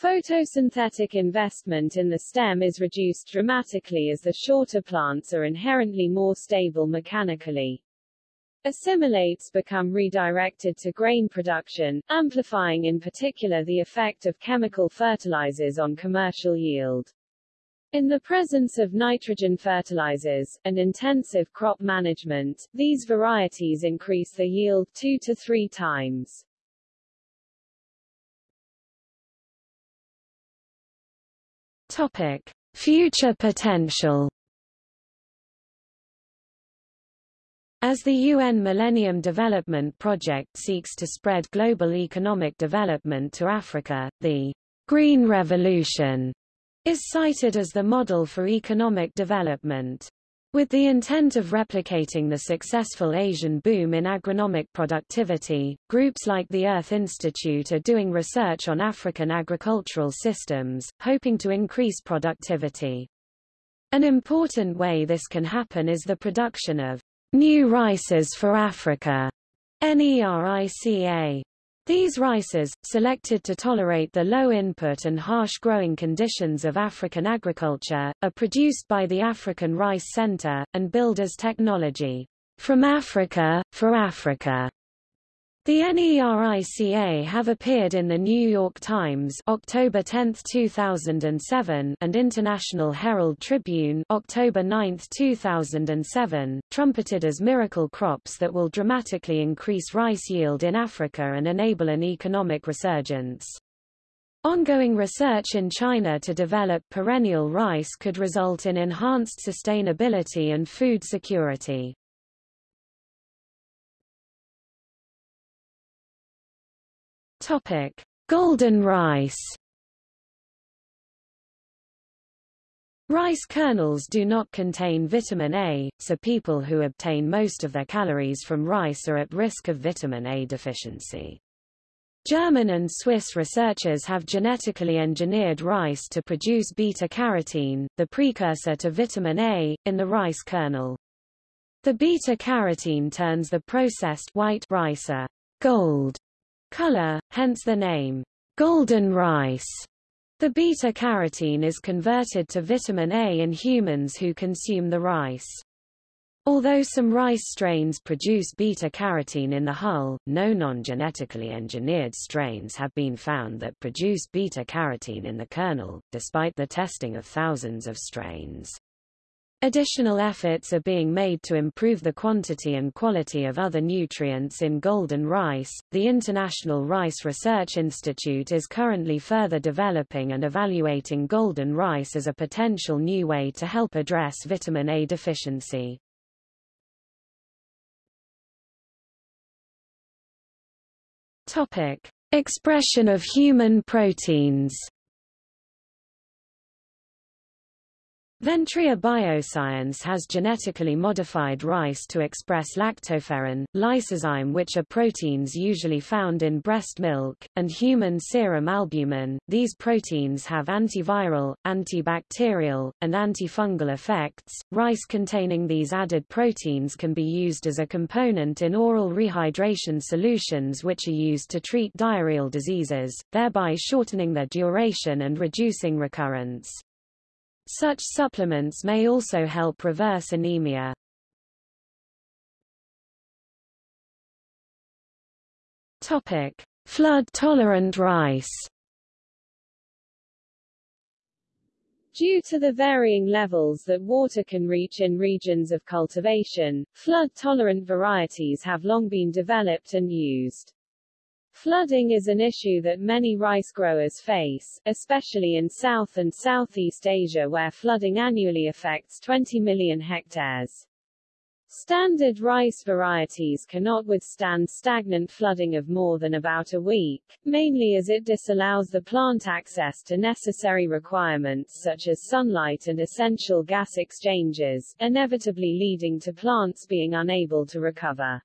Photosynthetic investment in the stem is reduced dramatically as the shorter plants are inherently more stable mechanically. Assimilates become redirected to grain production, amplifying in particular the effect of chemical fertilizers on commercial yield. In the presence of nitrogen fertilizers, and intensive crop management, these varieties increase the yield two to three times. Topic: Future potential. As the UN Millennium Development Project seeks to spread global economic development to Africa, the Green Revolution is cited as the model for economic development. With the intent of replicating the successful Asian boom in agronomic productivity, groups like the Earth Institute are doing research on African agricultural systems, hoping to increase productivity. An important way this can happen is the production of new rices for Africa, NERICA. These rices, selected to tolerate the low input and harsh growing conditions of African agriculture, are produced by the African Rice Center, and Builders technology from Africa, for Africa. The NERICA have appeared in the New York Times October 10, 2007 and International Herald Tribune October 9, 2007, trumpeted as miracle crops that will dramatically increase rice yield in Africa and enable an economic resurgence. Ongoing research in China to develop perennial rice could result in enhanced sustainability and food security. Topic: Golden rice. Rice kernels do not contain vitamin A, so people who obtain most of their calories from rice are at risk of vitamin A deficiency. German and Swiss researchers have genetically engineered rice to produce beta-carotene, the precursor to vitamin A, in the rice kernel. The beta-carotene turns the processed white rice a gold color, hence the name golden rice. The beta-carotene is converted to vitamin A in humans who consume the rice. Although some rice strains produce beta-carotene in the hull, no non-genetically engineered strains have been found that produce beta-carotene in the kernel, despite the testing of thousands of strains. Additional efforts are being made to improve the quantity and quality of other nutrients in golden rice. The International Rice Research Institute is currently further developing and evaluating golden rice as a potential new way to help address vitamin A deficiency. Topic: Expression of human proteins. Ventria Bioscience has genetically modified rice to express lactoferrin, lysozyme which are proteins usually found in breast milk, and human serum albumin. These proteins have antiviral, antibacterial, and antifungal effects. Rice containing these added proteins can be used as a component in oral rehydration solutions which are used to treat diarrheal diseases, thereby shortening their duration and reducing recurrence. Such supplements may also help reverse anemia. Topic: Flood-tolerant rice. Due to the varying levels that water can reach in regions of cultivation, flood-tolerant varieties have long been developed and used. Flooding is an issue that many rice growers face, especially in South and Southeast Asia where flooding annually affects 20 million hectares. Standard rice varieties cannot withstand stagnant flooding of more than about a week, mainly as it disallows the plant access to necessary requirements such as sunlight and essential gas exchanges, inevitably leading to plants being unable to recover.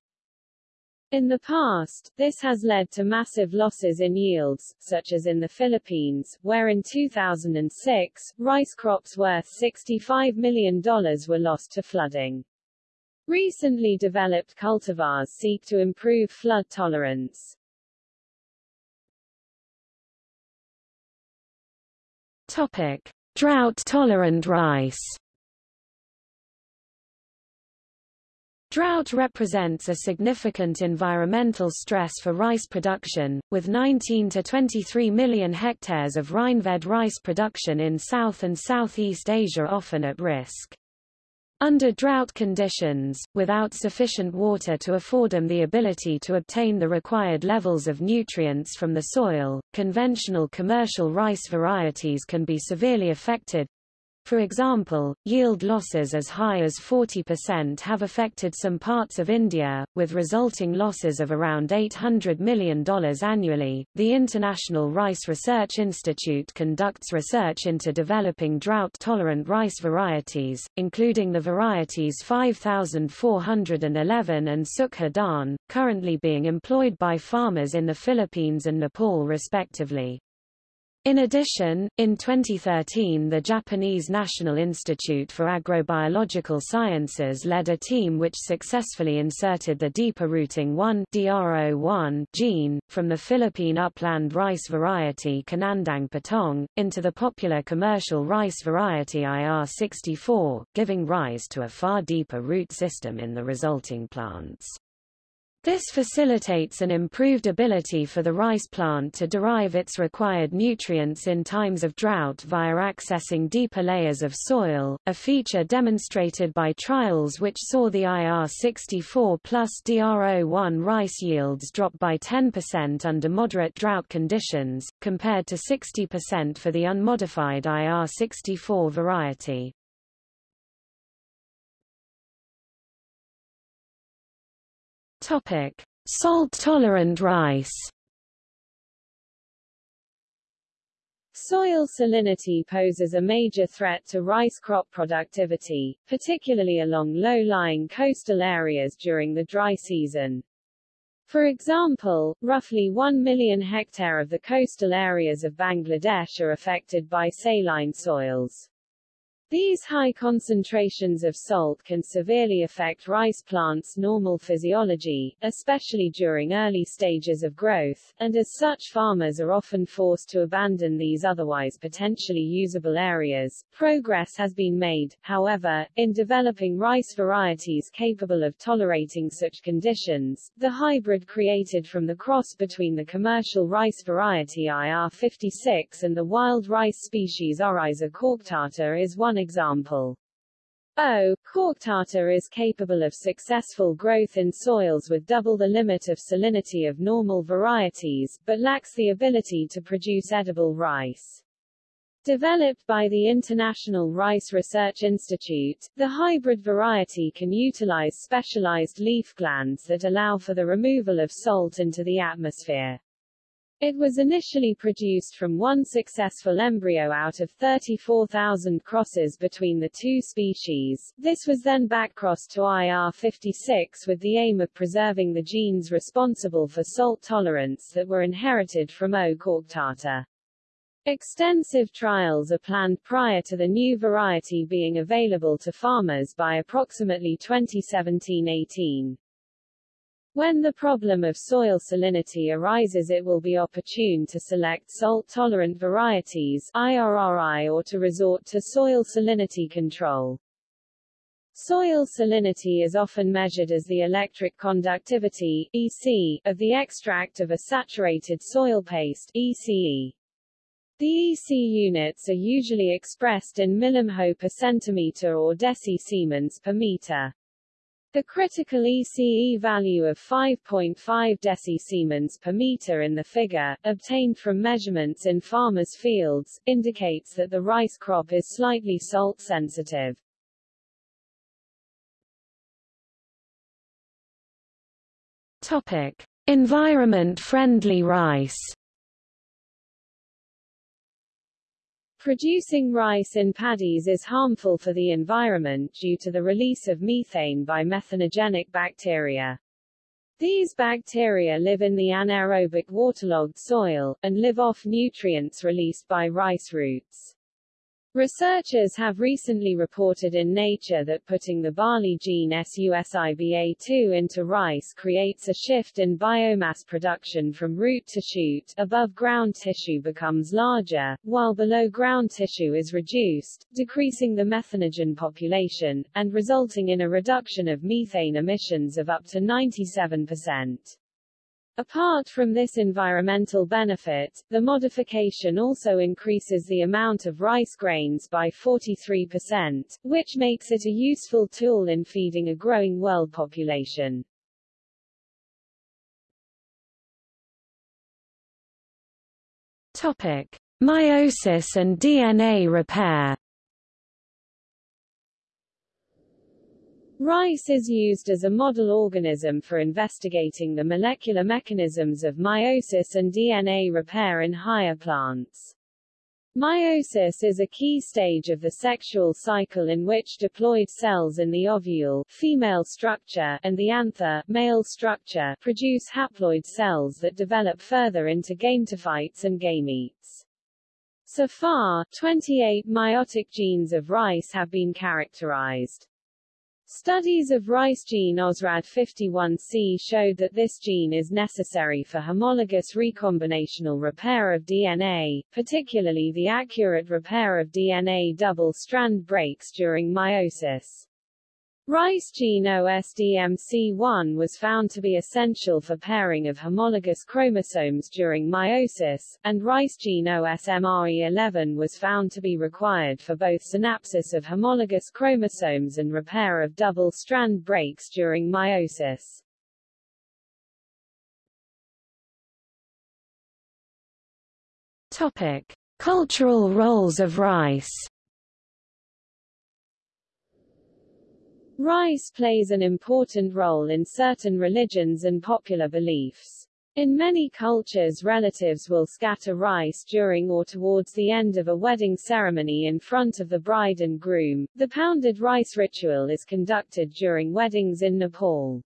In the past, this has led to massive losses in yields, such as in the Philippines, where in 2006, rice crops worth $65 million were lost to flooding. Recently developed cultivars seek to improve flood tolerance. Topic: Drought-tolerant rice. Drought represents a significant environmental stress for rice production, with 19 to 23 million hectares of rainfed rice production in South and Southeast Asia often at risk. Under drought conditions, without sufficient water to afford them the ability to obtain the required levels of nutrients from the soil, conventional commercial rice varieties can be severely affected, for example, yield losses as high as 40% have affected some parts of India, with resulting losses of around $800 million annually. The International Rice Research Institute conducts research into developing drought tolerant rice varieties, including the varieties 5411 and Sukha Dhan, currently being employed by farmers in the Philippines and Nepal respectively. In addition, in 2013 the Japanese National Institute for Agrobiological Sciences led a team which successfully inserted the deeper rooting 1 DRO1 gene, from the Philippine upland rice variety Kinandang Patong, into the popular commercial rice variety IR64, giving rise to a far deeper root system in the resulting plants. This facilitates an improved ability for the rice plant to derive its required nutrients in times of drought via accessing deeper layers of soil, a feature demonstrated by trials which saw the IR64 plus DRO1 rice yields drop by 10% under moderate drought conditions, compared to 60% for the unmodified IR64 variety. Topic: Salt-tolerant rice. Soil salinity poses a major threat to rice crop productivity, particularly along low-lying coastal areas during the dry season. For example, roughly 1 million hectare of the coastal areas of Bangladesh are affected by saline soils. These high concentrations of salt can severely affect rice plants' normal physiology, especially during early stages of growth, and as such farmers are often forced to abandon these otherwise potentially usable areas. Progress has been made, however, in developing rice varieties capable of tolerating such conditions. The hybrid created from the cross between the commercial rice variety IR56 and the wild rice species Oryza coarctata is one example. Oh, o. coarctata is capable of successful growth in soils with double the limit of salinity of normal varieties, but lacks the ability to produce edible rice. Developed by the International Rice Research Institute, the hybrid variety can utilize specialized leaf glands that allow for the removal of salt into the atmosphere. It was initially produced from one successful embryo out of 34,000 crosses between the two species. This was then backcrossed to IR56 with the aim of preserving the genes responsible for salt tolerance that were inherited from O. coarctata. Extensive trials are planned prior to the new variety being available to farmers by approximately 2017-18. When the problem of soil salinity arises it will be opportune to select salt-tolerant varieties IRRI or to resort to soil salinity control. Soil salinity is often measured as the electric conductivity EC, of the extract of a saturated soil paste ECE. The EC units are usually expressed in millimho per centimeter or deci-Siemens per meter. The critical ECE value of 5.5 deci-Siemens per meter in the figure, obtained from measurements in farmers' fields, indicates that the rice crop is slightly salt-sensitive. Topic: Environment-friendly rice. Producing rice in paddies is harmful for the environment due to the release of methane by methanogenic bacteria. These bacteria live in the anaerobic waterlogged soil, and live off nutrients released by rice roots. Researchers have recently reported in Nature that putting the barley gene SUSIBA2 into rice creates a shift in biomass production from root to shoot, above ground tissue becomes larger, while below ground tissue is reduced, decreasing the methanogen population, and resulting in a reduction of methane emissions of up to 97%. Apart from this environmental benefit, the modification also increases the amount of rice grains by 43%, which makes it a useful tool in feeding a growing world population. Topic: Meiosis and DNA repair. Rice is used as a model organism for investigating the molecular mechanisms of meiosis and DNA repair in higher plants. Meiosis is a key stage of the sexual cycle in which diploid cells in the ovule female structure and the anther male structure produce haploid cells that develop further into gametophytes and gametes. So far, 28 meiotic genes of rice have been characterized. Studies of rice gene OSRAD51C showed that this gene is necessary for homologous recombinational repair of DNA, particularly the accurate repair of DNA double-strand breaks during meiosis. Rice gene OSDMC1 was found to be essential for pairing of homologous chromosomes during meiosis, and rice gene OSMRE11 was found to be required for both synapsis of homologous chromosomes and repair of double-strand breaks during meiosis. Topic: Cultural roles of rice. Rice plays an important role in certain religions and popular beliefs. In many cultures relatives will scatter rice during or towards the end of a wedding ceremony in front of the bride and groom. The pounded rice ritual is conducted during weddings in Nepal.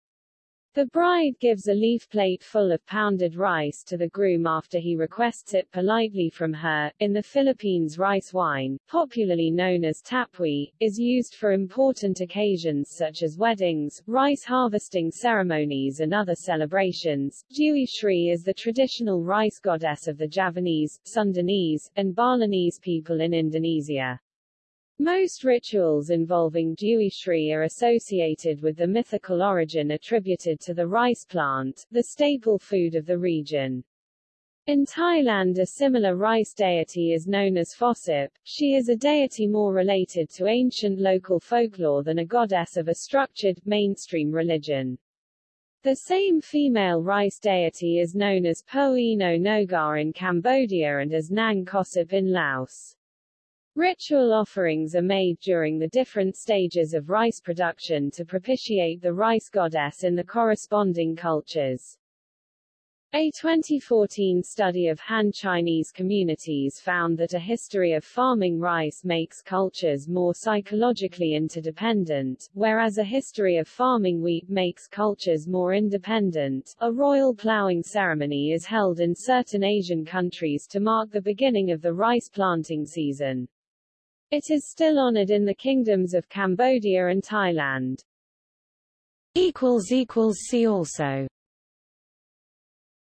The bride gives a leaf plate full of pounded rice to the groom after he requests it politely from her. In the Philippines, rice wine, popularly known as tapui, is used for important occasions such as weddings, rice harvesting ceremonies, and other celebrations. Dewi Sri is the traditional rice goddess of the Javanese, Sundanese, and Balinese people in Indonesia. Most rituals involving Dewi Sri are associated with the mythical origin attributed to the rice plant, the staple food of the region. In Thailand a similar rice deity is known as Phosphip. She is a deity more related to ancient local folklore than a goddess of a structured, mainstream religion. The same female rice deity is known as Po Ino Nogar in Cambodia and as Nang Khosop in Laos. Ritual offerings are made during the different stages of rice production to propitiate the rice goddess in the corresponding cultures. A 2014 study of Han Chinese communities found that a history of farming rice makes cultures more psychologically interdependent, whereas a history of farming wheat makes cultures more independent. A royal ploughing ceremony is held in certain Asian countries to mark the beginning of the rice planting season. It is still honored in the kingdoms of Cambodia and Thailand. See also